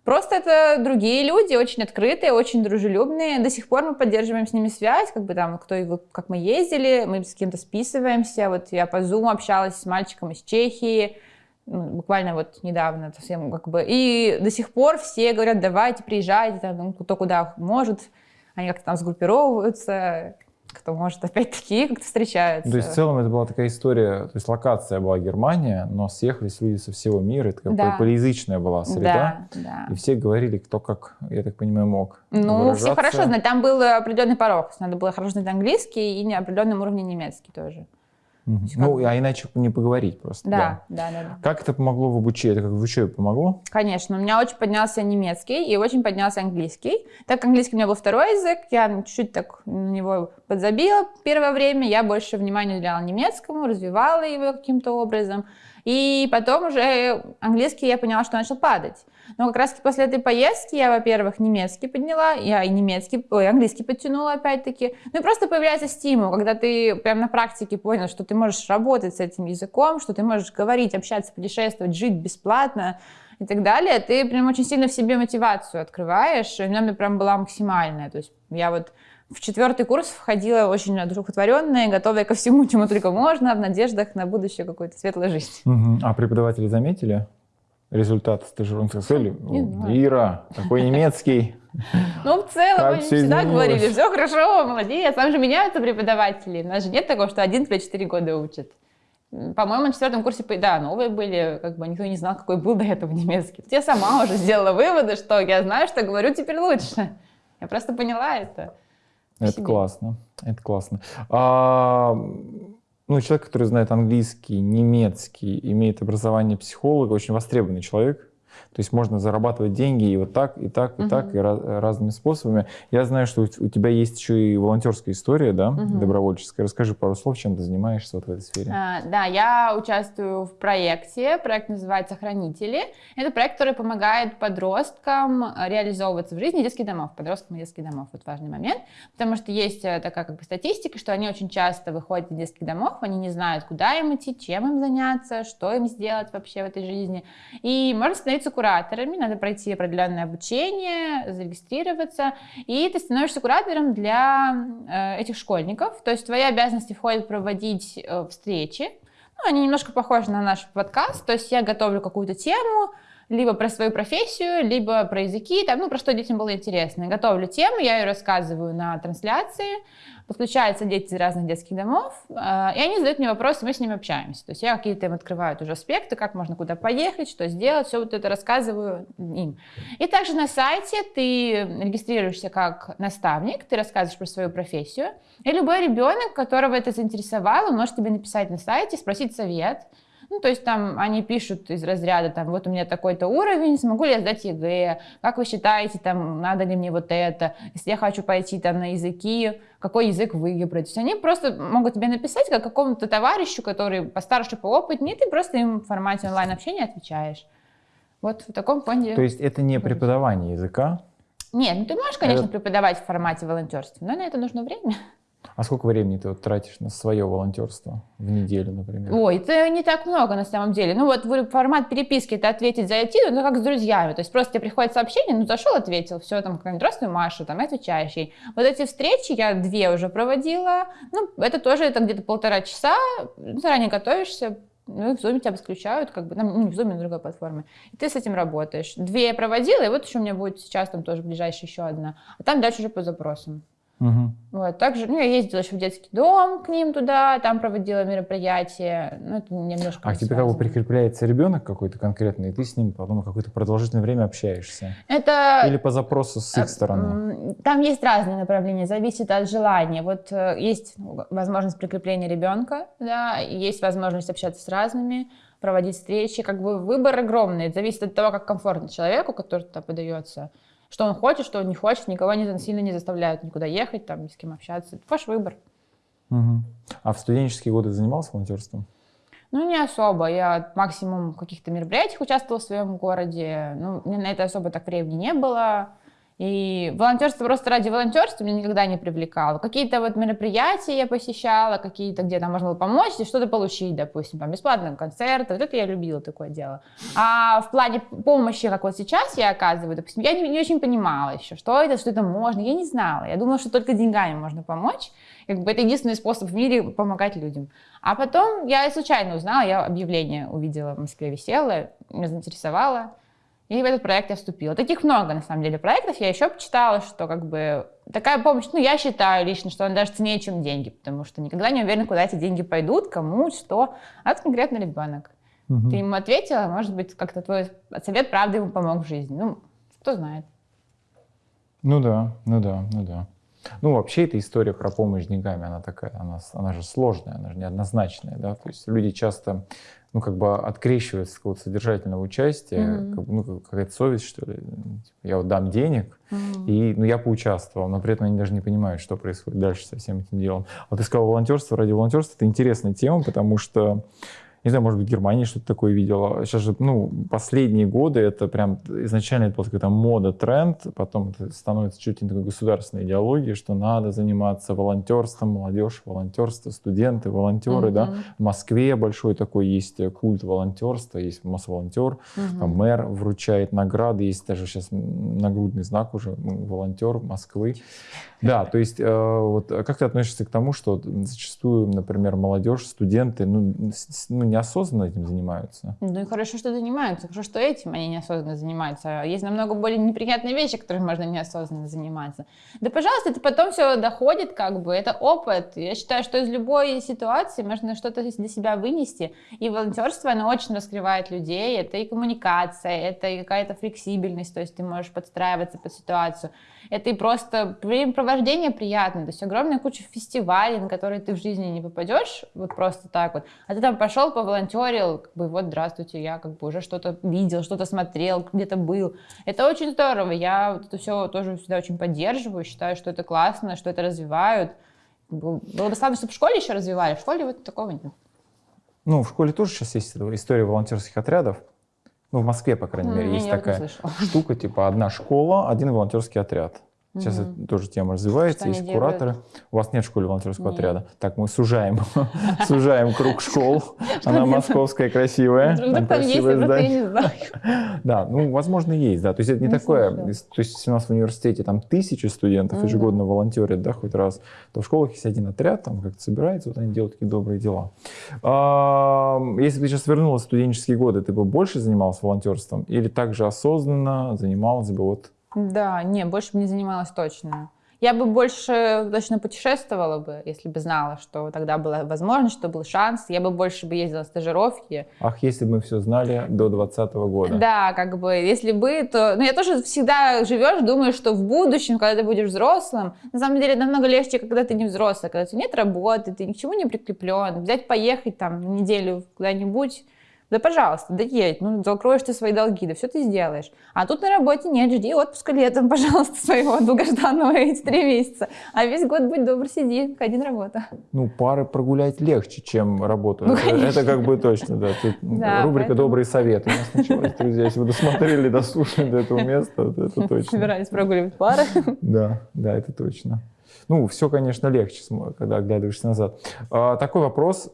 Просто это другие люди, очень открытые, очень дружелюбные. До сих пор мы поддерживаем с ними связь, как бы там, кто и как мы ездили, мы с кем-то списываемся. Вот я по Zoom общалась с мальчиком из Чехии, ну, буквально вот недавно совсем как бы. И до сих пор все говорят, давайте, приезжайте, там, ну, кто куда может. Они как-то там сгруппировываются, кто может, опять-таки, как-то встречаются. То есть в целом это была такая история, то есть локация была Германия, но съехались люди со всего мира, это такая Да. полиязычная была среда. Да, да. И все говорили, кто как, я так понимаю, мог Ну, все хорошо знать. Там был определенный порог. Надо было хорошо знать английский и на определенном уровне немецкий тоже. Есть Ну, а иначе не поговорить просто. Да, да, да. да. Как это помогло в обучении? Это как в учебе помогло? Конечно, у меня очень поднялся немецкий и очень поднялся английский. Так как английский у меня был второй язык, я чуть-чуть так на него подзабила первое время, я больше внимания уделяла немецкому, развивала его каким-то образом. И потом уже английский я поняла, что начал падать. Но как раз после этой поездки я, во-первых, немецкий подняла, я и немецкий, ой, английский подтянула опять-таки. Ну и просто появляется стимул, когда ты прям на практике понял, что ты можешь работать с этим языком, что ты можешь говорить, общаться, путешествовать, жить бесплатно и так далее. Ты прям очень сильно в себе мотивацию открываешь. И у меня прям была максимальная. То есть я вот в четвертый курс входила очень одухотворенная, готовая ко всему, чему только можно, в надеждах на будущее какой-то светлой жизни. Мгм. А преподаватели заметили результат стажировки? Сказали, Не «О, знаю. Ира, такой немецкий. Ну, в целом, они всегда говорили, все хорошо, молодец. Там же меняются преподаватели. У нас же нет такого, что один тебя 4 года учит. По-моему, на четвертом курсе, да, новые были, как бы никто не знал, какой был до этого немецкий. Я сама уже сделала выводы, что я знаю, что говорю теперь лучше. Я просто поняла это. Это себе. классно. Это классно. А, ну, человек, который знает английский, немецкий, имеет образование психолога, очень востребованный человек. То есть можно зарабатывать деньги и вот так, и так, и так, и ra- разными способами. Я знаю, что у тебя есть еще и волонтерская история, да, Мгм. добровольческая. Расскажи пару слов, чем ты занимаешься вот в этой сфере. А, Да, я участвую в проекте. Проект называется «Хранители». Это проект, который помогает подросткам а, реализовываться в жизни детских домов, подросткам и детских домов. Вот важный момент. Потому что есть э, такая как бы статистика, что они очень часто выходят из детских домов, они не знают, куда им идти, чем им заняться, что им сделать вообще в этой жизни. И можно становиться кураторами, надо пройти определенное обучение, зарегистрироваться, и ты становишься куратором для э, этих школьников. То есть твои обязанности входит проводить э, встречи. Ну, они немножко похожи на наш подкаст. То есть я готовлю какую-то тему, либо про свою профессию, либо про языки, там, ну, про что детям было интересно. Готовлю тему, я ее рассказываю на трансляции, подключаются дети из разных детских домов, э, и они задают мне вопросы, мы с ними общаемся. То есть я какие-то им открываю уже аспекты, как можно куда поехать, что сделать, все вот это рассказываю им. И также на сайте ты регистрируешься как наставник, ты рассказываешь про свою профессию, и любой ребенок, которого это заинтересовало, может тебе написать на сайте, спросить совет. Ну, то есть там они пишут из разряда, там, вот у меня такой-то уровень, смогу ли я сдать ЕГЭ, как вы считаете, там, надо ли мне вот это, если я хочу пойти там на языки, какой язык выбрать. То есть они просто могут тебе написать как какому-то товарищу, который постарше, поопытнее, и ты просто им в формате онлайн-общения отвечаешь. Вот в таком плане. То есть это не преподавание языка? Нет, ну ты можешь, конечно, это... преподавать в формате волонтерства, но на это нужно время. А сколько времени ты вот тратишь на свое волонтерство в неделю, например? Ой, это не так много на самом деле. Ну вот формат переписки это ответить, зайти, ну как с друзьями. То есть просто тебе приходит сообщение, ну зашел, ответил, все, там, какая-нибудь, здравствуй, Маша, там, отвечаешь ей. Вот эти встречи я две уже проводила, ну это тоже это где-то полтора часа, заранее готовишься, ну, и в Zoom тебя подключают, как бы, ну, не в Zoom, на другой платформе. И ты с этим работаешь. Две я проводила, и вот еще у меня будет сейчас там тоже ближайшая еще одна. А там дальше уже по запросам. Угу. Вот, также, ну, я ездила еще в детский дом к ним туда, там проводила мероприятия, ну, это немножко А к тебе как бы прикрепляется ребенок какой-то конкретный, и ты с ним потом какое-то продолжительное время общаешься? Это... Или по запросу с их стороны? Там есть разные направления, зависит от желания. Вот э, есть возможность прикрепления ребенка, да, есть возможность общаться с разными, проводить встречи, как бы выбор огромный, это зависит от того, как комфортно человеку, который туда подается что он хочет, что он не хочет, никого не, сильно не заставляют никуда ехать, там, ни с кем общаться. Это ваш выбор. Угу. А в студенческие годы занимался волонтерством? Ну, не особо. Я максимум в каких-то мероприятиях участвовала в своем городе. Ну, мне на это особо так времени не было. И волонтерство просто ради волонтерства меня никогда не привлекало. Какие-то вот мероприятия я посещала, какие-то, где там можно было помочь и что-то получить, допустим, там бесплатные концерты. Вот это я любила такое дело. А в плане помощи, как вот сейчас я оказываю, допустим, я не, не очень понимала еще, что это, что это можно. Я не знала. Я думала, что только деньгами можно помочь. Как бы это единственный способ в мире помогать людям. А потом я случайно узнала, я объявление увидела в Москве висело, меня заинтересовало. И в этот проект я вступила. Таких много, на самом деле, проектов. Я еще почитала, что как бы такая помощь, ну, я считаю лично, что она даже ценнее, чем деньги, потому что никогда не уверена, куда эти деньги пойдут, кому, что. А это конкретно ребенок. Угу. Ты ему ответила, может быть, как-то твой совет правда ему помог в жизни. Ну, кто знает. Ну да, ну да, ну да. Ну, вообще, эта история про помощь деньгами, она такая, она, она же сложная, она же неоднозначная, да, то есть люди часто ну, как бы открещивается от какого-то содержательного участия, mm-hmm. как, ну, какая-то совесть, что ли. Я вот дам денег, mm-hmm. и ну, я поучаствовал, но при этом они даже не понимают, что происходит дальше со всем этим делом. Вот ты сказал волонтерство ради волонтерства, это интересная тема, потому что не знаю, может быть, в Германии что-то такое видела. Сейчас же, ну, последние годы это прям изначально это была какая-то мода, тренд, потом это становится чуть ли не такой государственной идеологией, что надо заниматься волонтерством, молодежь, волонтерство, студенты, волонтеры, mm-hmm. да. В Москве большой такой есть культ волонтерства, есть масс-волонтер, mm-hmm. там мэр вручает награды, есть даже сейчас нагрудный знак уже, волонтер Москвы. Да, то есть э, вот как ты относишься к тому, что зачастую, например, молодежь, студенты, ну, ну неосознанно этим занимаются. Ну и хорошо, что занимаются. Хорошо, что этим они неосознанно занимаются. Есть намного более неприятные вещи, которыми можно неосознанно заниматься. Да, пожалуйста, это потом все доходит, как бы. Это опыт. Я считаю, что из любой ситуации можно что-то для себя вынести. И волонтерство, оно очень раскрывает людей. Это и коммуникация, это и какая-то флексибельность. То есть ты можешь подстраиваться под ситуацию это и просто времяпровождение приятное, то есть огромная куча фестивалей, на которые ты в жизни не попадешь, вот просто так вот, а ты там пошел, поволонтерил, как бы вот, здравствуйте, я как бы уже что-то видел, что-то смотрел, где-то был. Это очень здорово, я вот это все тоже всегда очень поддерживаю, считаю, что это классно, что это развивают. Было достаточно, чтобы в школе еще развивали, в школе вот такого нет. Ну, в школе тоже сейчас есть история волонтерских отрядов. Ну, в Москве, по крайней мере, есть такая штука, типа одна школа, один волонтерский отряд. Сейчас угу. это тоже тема развивается, Что есть кураторы. Делают? У вас нет в школе волонтерского нет. отряда. Так, мы сужаем, сужаем круг школ. Она московская, красивая. Там красивое здание. Да, ну, возможно, есть, да. То есть это не такое, то есть у нас в университете там тысячи студентов ежегодно волонтерят, да, хоть раз, то в школах есть один отряд, там как-то собирается, вот они делают такие добрые дела. Если бы ты сейчас вернулась в студенческие годы, ты бы больше занималась волонтерством или также осознанно занималась бы вот да, не, больше бы не занималась точно. Я бы больше точно путешествовала бы, если бы знала, что тогда была возможность, что был шанс. Я бы больше бы ездила на стажировки. Ах, если бы мы все знали до 2020 года. Да, как бы, если бы, то... Ну, я тоже всегда живешь, думаешь, что в будущем, когда ты будешь взрослым, на самом деле намного легче, когда ты не взрослый, когда у тебя нет работы, ты ни к чему не прикреплен, взять, поехать там неделю куда-нибудь, да, пожалуйста, да едь, ну, закроешь ты свои долги, да все ты сделаешь. А тут на работе нет, жди отпуска летом, пожалуйста, своего долгожданного эти три месяца. А весь год будь добр, сиди, один работа. Ну, пары прогулять легче, чем работу. Ну, это, это как бы точно, да. Тут да рубрика поэтому... «Добрые советы» у нас началась, друзья. Если вы досмотрели, дослушали до этого места, то это точно. Собирались прогуливать пары. Да, да, это точно. Ну, все, конечно, легче, когда оглядываешься назад. А, такой вопрос.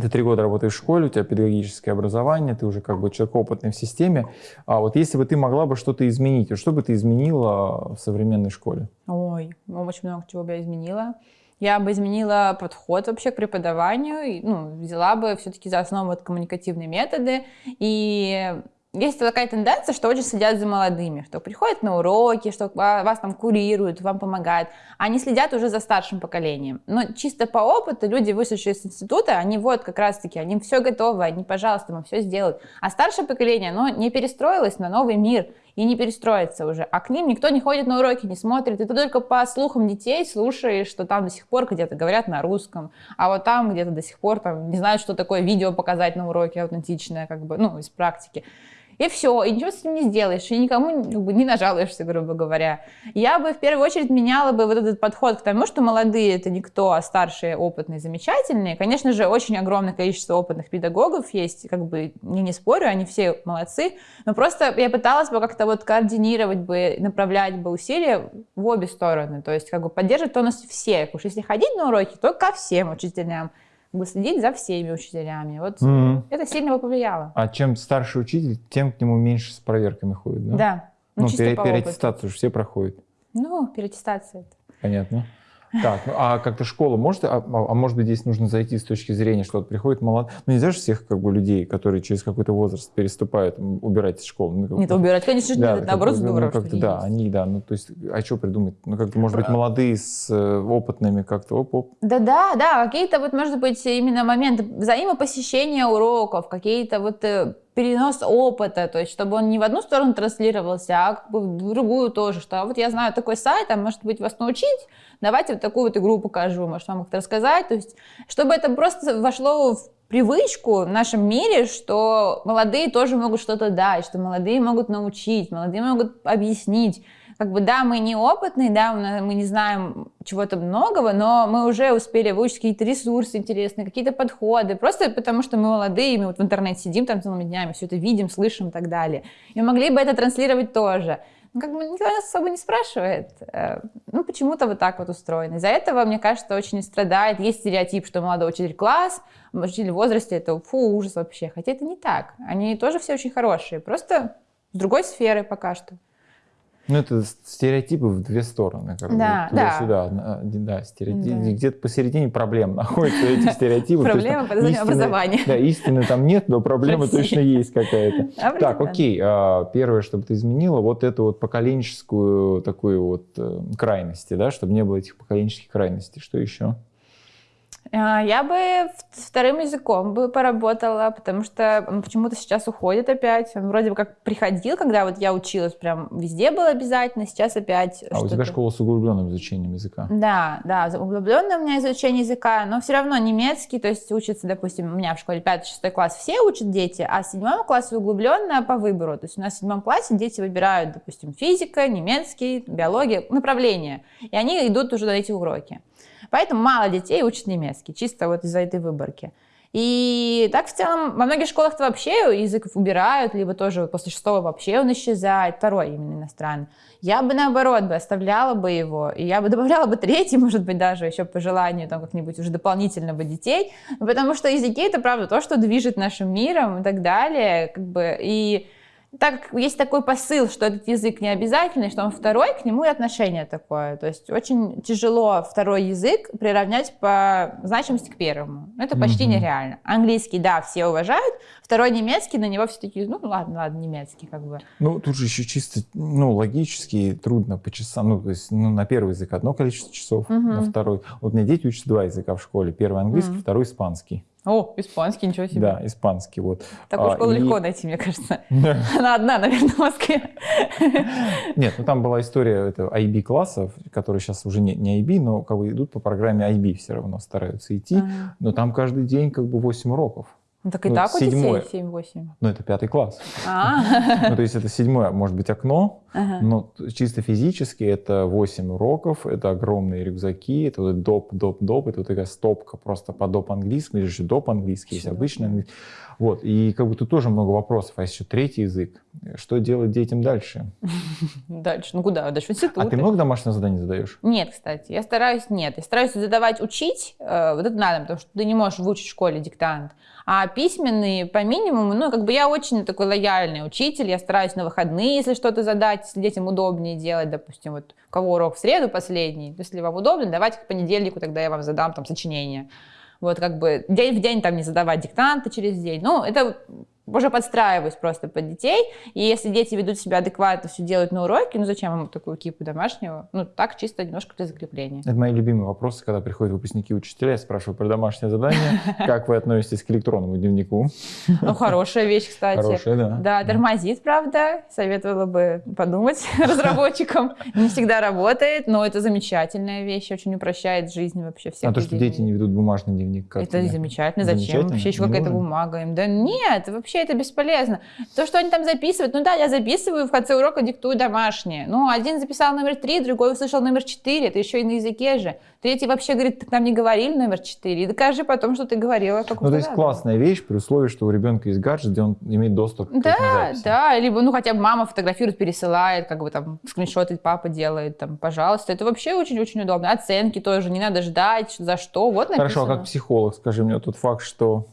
Ты три года работаешь в школе, у тебя педагогическое образование, ты уже как бы человек опытный в системе. А вот если бы ты могла бы что-то изменить, что бы ты изменила в современной школе? Ой, очень много чего бы я изменила. Я бы изменила подход вообще к преподаванию, ну, взяла бы все-таки за основу вот коммуникативные методы и есть такая тенденция, что очень следят за молодыми, что приходят на уроки, что вас там курируют, вам помогают. Они следят уже за старшим поколением. Но чисто по опыту люди, вышедшие из института, они вот как раз-таки, они все готовы, они, пожалуйста, вам все сделают. А старшее поколение, оно не перестроилось на новый мир и не перестроится уже. А к ним никто не ходит на уроки, не смотрит. И ты только по слухам детей слушаешь, что там до сих пор где-то говорят на русском, а вот там где-то до сих пор там не знают, что такое видео показать на уроке аутентичное, как бы, ну, из практики. И все, и ничего с этим не сделаешь, и никому как бы, не нажалуешься, грубо говоря. Я бы в первую очередь меняла бы вот этот подход к тому, что молодые это никто, а старшие опытные, замечательные. Конечно же, очень огромное количество опытных педагогов есть, как бы не, не спорю, они все молодцы, но просто я пыталась бы как-то вот координировать бы, направлять бы усилия в обе стороны, то есть как бы поддерживать тонус всех. Уж если ходить на уроки, то ко всем учителям бы следить за всеми учителями. Вот mm-hmm. это сильно повлияло. А чем старше учитель, тем к нему меньше с проверками ходит, да? Да. Ну, ну пере- переаттестацию же все проходят. Ну, переаттестация. Это. Понятно. Так, ну, а как-то школа может, а, а, а может быть здесь нужно зайти с точки зрения, что вот приходит молод, ну нельзя же всех как бы людей, которые через какой-то возраст переступают, убирать из школы. Ну, Нет, убирать, конечно, да, нет, наоборот здорово, ну, как-то, Да, есть. они, да, ну то есть, а что придумать? Ну как-то, может быть, молодые с э, опытными как-то, оп-оп. Да-да, да, какие-то вот, может быть, именно моменты взаимопосещения уроков, какие-то вот э, перенос опыта, то есть чтобы он не в одну сторону транслировался, а как бы в другую тоже, что «А вот я знаю такой сайт, а может быть вас научить, давайте вот такую вот игру покажу, может вам как-то рассказать, то есть чтобы это просто вошло в привычку в нашем мире, что молодые тоже могут что-то дать, что молодые могут научить, молодые могут объяснить, как бы, да, мы неопытные, да, мы не знаем чего-то многого, но мы уже успели выучить какие-то ресурсы интересные, какие-то подходы, просто потому что мы молодые, мы вот в интернете сидим там целыми днями, все это видим, слышим и так далее. И могли бы это транслировать тоже. Ну, как бы никто нас особо не спрашивает. Э, ну, почему-то вот так вот устроено. Из-за этого, мне кажется, очень страдает. Есть стереотип, что молодой учитель класс, учитель в возрасте, это фу, ужас вообще. Хотя это не так. Они тоже все очень хорошие, просто с другой сферы пока что. Ну, это стереотипы в две стороны. Как да, бы, да. Сюда, да. Да. Где-то посередине проблем находятся эти стереотипы. Проблема по образования. Да, истины там нет, но проблема точно есть какая-то. Так, окей. А, первое, чтобы ты изменила, вот эту вот поколенческую такую вот э, крайности, да, чтобы не было этих поколенческих крайностей. Что еще? А, я бы вторым языком бы поработала, потому что он почему-то сейчас уходит опять. Он вроде бы как приходил, когда вот я училась, прям везде был обязательно, сейчас опять. А у тебя школа с углубленным изучением языка? Да, да, углубленное у меня изучение языка, но все равно немецкий, то есть учится, допустим, у меня в школе 5-6 класс все учат дети, а в седьмом классе углубленно по выбору. То есть у нас в седьмом классе дети выбирают, допустим, физика, немецкий, биология, направление, и они идут уже на эти уроки. Поэтому мало детей учат немецкий, чисто вот из-за этой выборки. И так в целом во многих школах вообще язык убирают, либо тоже после шестого вообще он исчезает, второй именно иностранный. Я бы наоборот бы оставляла бы его, и я бы добавляла бы третий, может быть, даже еще по желанию там как-нибудь уже дополнительно бы детей, потому что языки это правда то, что движет нашим миром и так далее, как бы, и так как есть такой посыл, что этот язык не обязательный, что он второй, к нему и отношение такое. То есть очень тяжело второй язык приравнять по значимости к первому. Это почти Мгм. нереально. Английский, да, все уважают. Второй немецкий, на него все такие, ну ладно, ладно, немецкий как бы. Ну, тут же еще чисто, ну, логически трудно по часам. Ну, то есть, ну, на первый язык одно количество часов, Мгм. на второй. Вот у меня дети учат два языка в школе. Первый английский, Мгм. второй испанский. О, испанский, ничего себе. Да, испанский, вот. Такую А, школу и- легко найти, мне кажется. Она одна, наверное, в Москве. Нет, ну там была история это IB классов, которые сейчас уже не, не IB, но как бы идут по программе IB все равно стараются идти. Ага. Но там каждый день как бы 8 уроков. Ну так и Ну, так у седьмое. детей 7-8. Ну, это пятый класс. А, Ну, то есть это седьмое, может быть, окно, ага. но чисто физически это 8 уроков, это огромные рюкзаки, это вот доп, доп, доп, это вот такая стопка просто по доп английскому, есть же доп английский, есть обычный английский. Вот, и как бы тут тоже много вопросов, а еще третий язык. Что делать детям дальше? Дальше, ну куда? Дальше в институт. А ты много домашних заданий задаешь? Нет, кстати, я стараюсь, нет, я стараюсь задавать, учить, э, вот это надо, потому что ты не можешь выучить в школе диктант, а письменные по минимуму, ну, как бы я очень такой лояльный учитель, я стараюсь на выходные, если что-то задать, если детям удобнее делать, допустим, вот у кого урок в среду последний, если вам удобно, давайте к понедельнику, тогда я вам задам там сочинение. Вот как бы день в день там не задавать диктанты через день. Ну, это уже подстраиваюсь просто под детей. И если дети ведут себя адекватно, все делают на уроке, ну зачем им такую кипу домашнего? Ну, так чисто немножко для закрепления. Это мои любимые вопросы, когда приходят выпускники учителя, я спрашиваю про домашнее задание, как вы относитесь к электронному дневнику? Ну, хорошая вещь, кстати. Хорошее, да. Да, тормозит, правда. Советовала бы подумать разработчикам. Не всегда работает, но это замечательная вещь, очень упрощает жизнь вообще всех А то, что дети не ведут бумажный дневник, как Это замечательно. Зачем? Вообще еще какая-то бумага им. Да нет, вообще это бесполезно. То, что они там записывают, ну да, я записываю, в конце урока диктую домашнее. Ну, один записал номер три, другой услышал номер четыре, это еще и на языке же. Третий вообще говорит, так нам не говорили номер четыре. И докажи потом, что ты говорила. Как Ну, то есть классная вещь при условии, что у ребенка есть гаджет, где он имеет доступ к Да, да, либо, ну, хотя бы мама фотографирует, пересылает, как бы там скриншоты папа делает, там, пожалуйста. Это вообще очень-очень удобно. Оценки тоже, не надо ждать, за что, вот написано. Хорошо, а как психолог, скажи мне, тот факт, что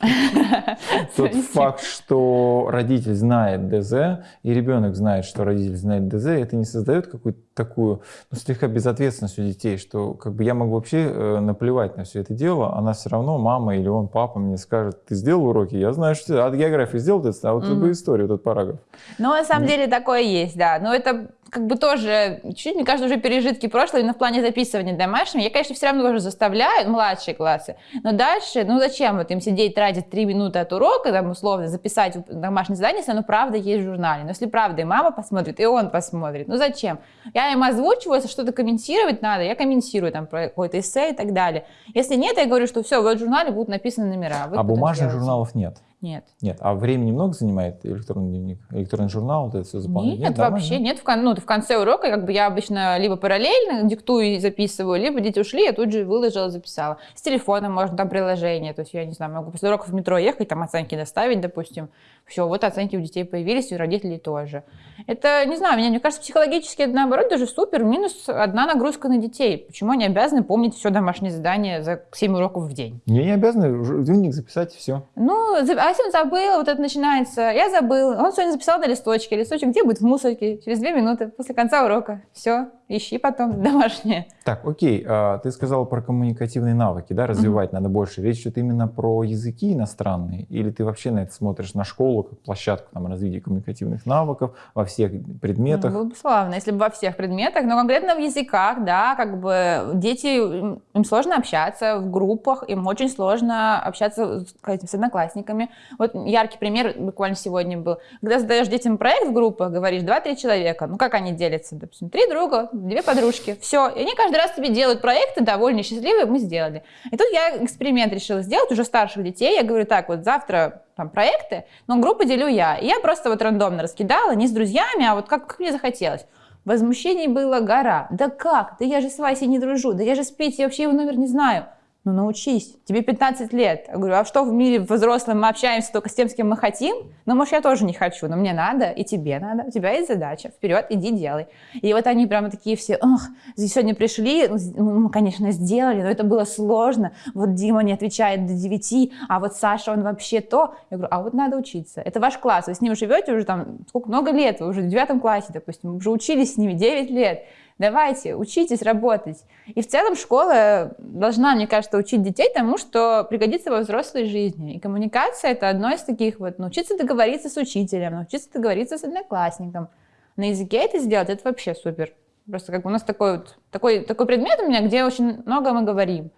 тот факт, что родитель знает ДЗ, и ребенок знает, что родитель знает ДЗ, это не создает какую-то такую, ну, слегка безответственность у детей, что как бы я могу вообще э, наплевать на все это дело, она все равно, мама или он, папа мне скажет, ты сделал уроки, я знаю, что ты, а географию сделал, а вот Мгм. любую историю, этот параграф. Ну, на самом деле такое есть, да. Но это как бы тоже, чуть-чуть, мне кажется, уже пережитки прошлого, именно в плане записывания домашнего. Я, конечно, все равно уже заставляю, младшие классы, но дальше, ну зачем вот им сидеть, тратить три минуты от урока, там, условно, записать домашнее задание, если оно правда есть в журнале. Но если правда и мама посмотрит, и он посмотрит, ну зачем? Я им озвучиваю, если что-то комментировать надо, я комментирую там про какой-то эссе и так далее. Если нет, я говорю, что все, вот в журнале будут написаны номера. а бумажных сделайте. журналов нет. Нет. Нет. А времени много занимает электронный дневник? Электронный журнал, вот это все заполнять? Нет, нормально? вообще нет. В, кон- ну, в конце урока как бы я обычно либо параллельно диктую и записываю, либо дети ушли, я тут же выложила, записала. С телефона можно, там приложение. То есть я не знаю, могу после уроков в метро ехать, там оценки доставить, допустим. Все, вот оценки у детей появились, и у родителей тоже. Это, не знаю, мне, мне кажется, психологически это наоборот даже супер. Минус одна нагрузка на детей. Почему они обязаны помнить все домашнее задание за 7 уроков в день? Не, не обязаны дневник записать и все. Ну, за- а если он забыл, вот это начинается, я забыл, он сегодня записал на листочке, листочек где будет в мусорке, через две минуты после конца урока, все, ищи потом домашнее. Так, окей, а, ты сказал про коммуникативные навыки, да, развивать надо больше. Речь идет именно про языки иностранные, или ты вообще на это смотришь на школу как площадку там, развития коммуникативных навыков во всех предметах? Ну, было бы славно, если бы во всех предметах, но конкретно в языках, да, как бы дети, им сложно общаться в группах, им очень сложно общаться с, с одноклассниками. Вот яркий пример буквально сегодня был. Когда задаешь детям проект в группах, говоришь, два-три человека, ну как они делятся? Допустим, три друга, две подружки, все. И они каждый раз тебе делают проекты, довольны, счастливые, мы сделали. И тут я эксперимент решила сделать, уже старших детей, я говорю, так, вот завтра там проекты, но группу делю я. И я просто вот рандомно раскидала, не с друзьями, а вот как, как мне захотелось. Возмущений было гора. Да как? Да я же с Васей не дружу, да я же с Петей вообще его номер не знаю. Ну научись, тебе 15 лет. Я говорю, а что в мире взрослым мы общаемся только с тем, с кем мы хотим? Ну, может, я тоже не хочу, но мне надо, и тебе надо, у тебя есть задача, вперед, иди делай. И вот они прямо такие все, ох, сегодня пришли, ну, мы, конечно, сделали, но это было сложно. Вот Дима не отвечает до 9, а вот Саша, он вообще то. Я говорю, а вот надо учиться. Это ваш класс, вы с ним живете уже там, сколько, много лет, вы уже в девятом классе, допустим, уже учились с ними 9 лет. Давайте, учитесь работать. И в целом школа должна, мне кажется, учить детей тому, что пригодится во взрослой жизни. И коммуникация — это одно из таких вот. Научиться договориться с учителем, научиться договориться с одноклассником. На языке это сделать — это вообще супер. Просто как у нас такой, вот, такой, такой предмет у меня, где очень много мы говорим.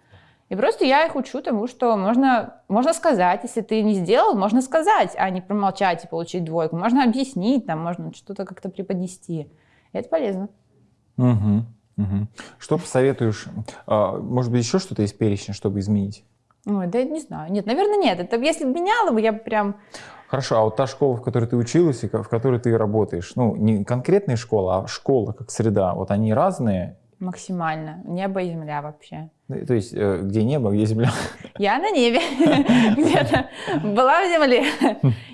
И просто я их учу тому, что можно, можно сказать, если ты не сделал, можно сказать, а не промолчать и получить двойку. Можно объяснить, там, можно что-то как-то преподнести. И это полезно. Угу, угу. Что посоветуешь? А, может быть, еще что-то из перечня, чтобы изменить? Ой, да не знаю. Нет, наверное, нет. Это если бы меняла бы, я бы прям... Хорошо, а вот та школа, в которой ты училась и в которой ты работаешь, ну, не конкретная школа, а школа как среда, вот они разные? Максимально. Небо и земля вообще. То есть, э, где небо, где земля? Я на небе. Где-то была в земле.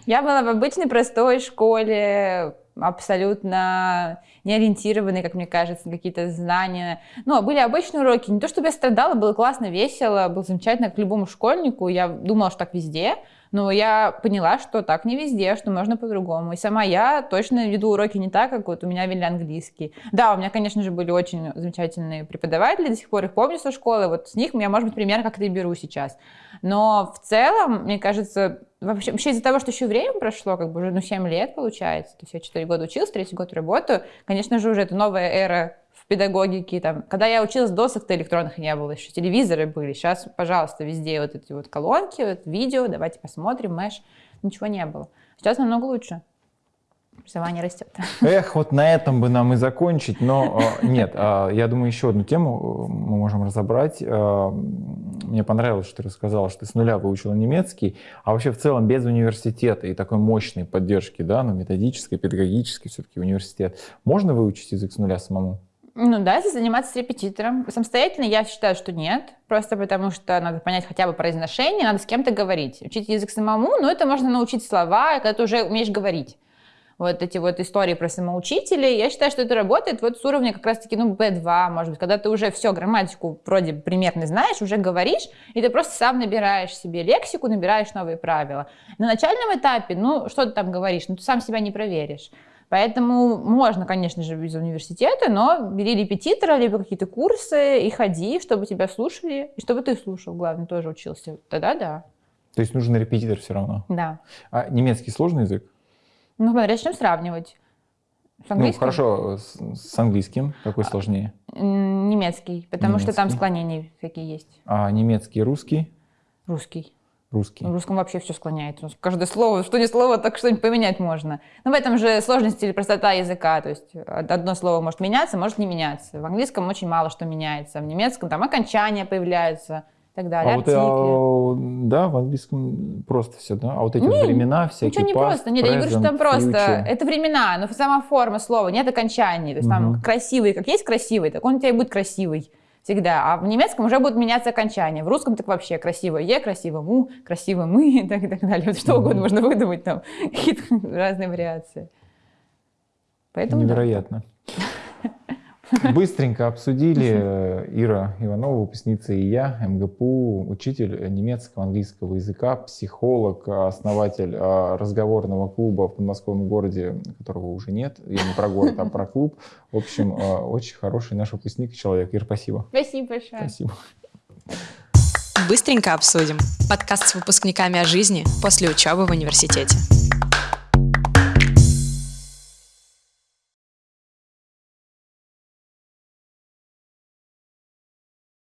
Я была в обычной простой школе, абсолютно не ориентированные, как мне кажется, на какие-то знания. Ну, а были обычные уроки. Не то чтобы я страдала, было классно, весело, было замечательно к любому школьнику. Я думала, что так везде. Но я поняла, что так не везде, что можно по-другому. И сама я точно веду уроки не так, как вот у меня вели английский. Да, у меня, конечно же, были очень замечательные преподаватели, до сих пор их помню со школы. Вот с них я, может быть, пример как-то и беру сейчас. Но в целом, мне кажется, вообще, вообще из-за того, что еще время прошло, как бы уже ну, 7 лет получается, то есть я 4 года училась, третий год работаю, конечно же, уже это новая эра в педагогике. Там, когда я училась, досок-то электронных не было, еще телевизоры были. Сейчас, пожалуйста, везде вот эти вот колонки, вот видео, давайте посмотрим, мэш. Ничего не было. Сейчас намного лучше. Образование растет. Эх, вот на этом бы нам и закончить, но э, нет, э, я думаю, еще одну тему э, мы можем разобрать. Э, мне понравилось, что ты рассказала, что ты с нуля выучила немецкий, а вообще в целом без университета и такой мощной поддержки, да, ну, методической, педагогической все-таки университет, можно выучить язык с нуля самому? Ну да, если заниматься с репетитором. Самостоятельно я считаю, что нет. Просто потому что надо понять хотя бы произношение, надо с кем-то говорить. Учить язык самому, но это можно научить слова, когда ты уже умеешь говорить. Вот эти вот истории про самоучителей, я считаю, что это работает вот с уровня как раз-таки, ну, B2, может быть, когда ты уже все, грамматику вроде примерно знаешь, уже говоришь, и ты просто сам набираешь себе лексику, набираешь новые правила. На начальном этапе, ну, что ты там говоришь, ну, ты сам себя не проверишь. Поэтому можно, конечно же, без университета, но бери репетитора, либо какие-то курсы и ходи, чтобы тебя слушали, и чтобы ты слушал, главное, тоже учился. Тогда да. То есть нужен репетитор все равно? Да. А немецкий сложный язык? Ну, смотри, начнем сравнивать. С ну, хорошо, с, с английским какой а, сложнее? Немецкий, потому немецкий. что там склонения всякие есть. А немецкий, русский? Русский. Русский. В русском вообще все склоняется. Каждое слово, что не слово, так что-нибудь поменять можно. Но в этом же сложность или простота языка. То есть одно слово может меняться, может не меняться. В английском очень мало что меняется. В немецком там окончания появляются и так далее, а артикли. Вот, а, да, в английском просто все, да? А вот эти не, времена всякие, Ничего не past, просто. Нет, present, я не говорю, что там просто. Future. Это времена, но сама форма слова, нет окончаний. То есть угу. там красивый, как есть красивый, так он у тебя и будет красивый всегда. А в немецком уже будут меняться окончания. В русском так вообще красиво е, красиво му, красиво мы и так, и так далее. Вот что угодно можно выдумать там, какие-то разные вариации. Поэтому Невероятно. Да. Быстренько обсудили Ира Иванова, выпускница и я, МГПУ, учитель немецкого, английского языка, психолог, основатель а, разговорного клуба в подмосковном городе, которого уже нет. Я не про город, а про клуб. В общем, очень хороший наш выпускник человек. Ир, спасибо. Спасибо большое. Спасибо. Быстренько обсудим. Подкаст с выпускниками о жизни после учебы в университете.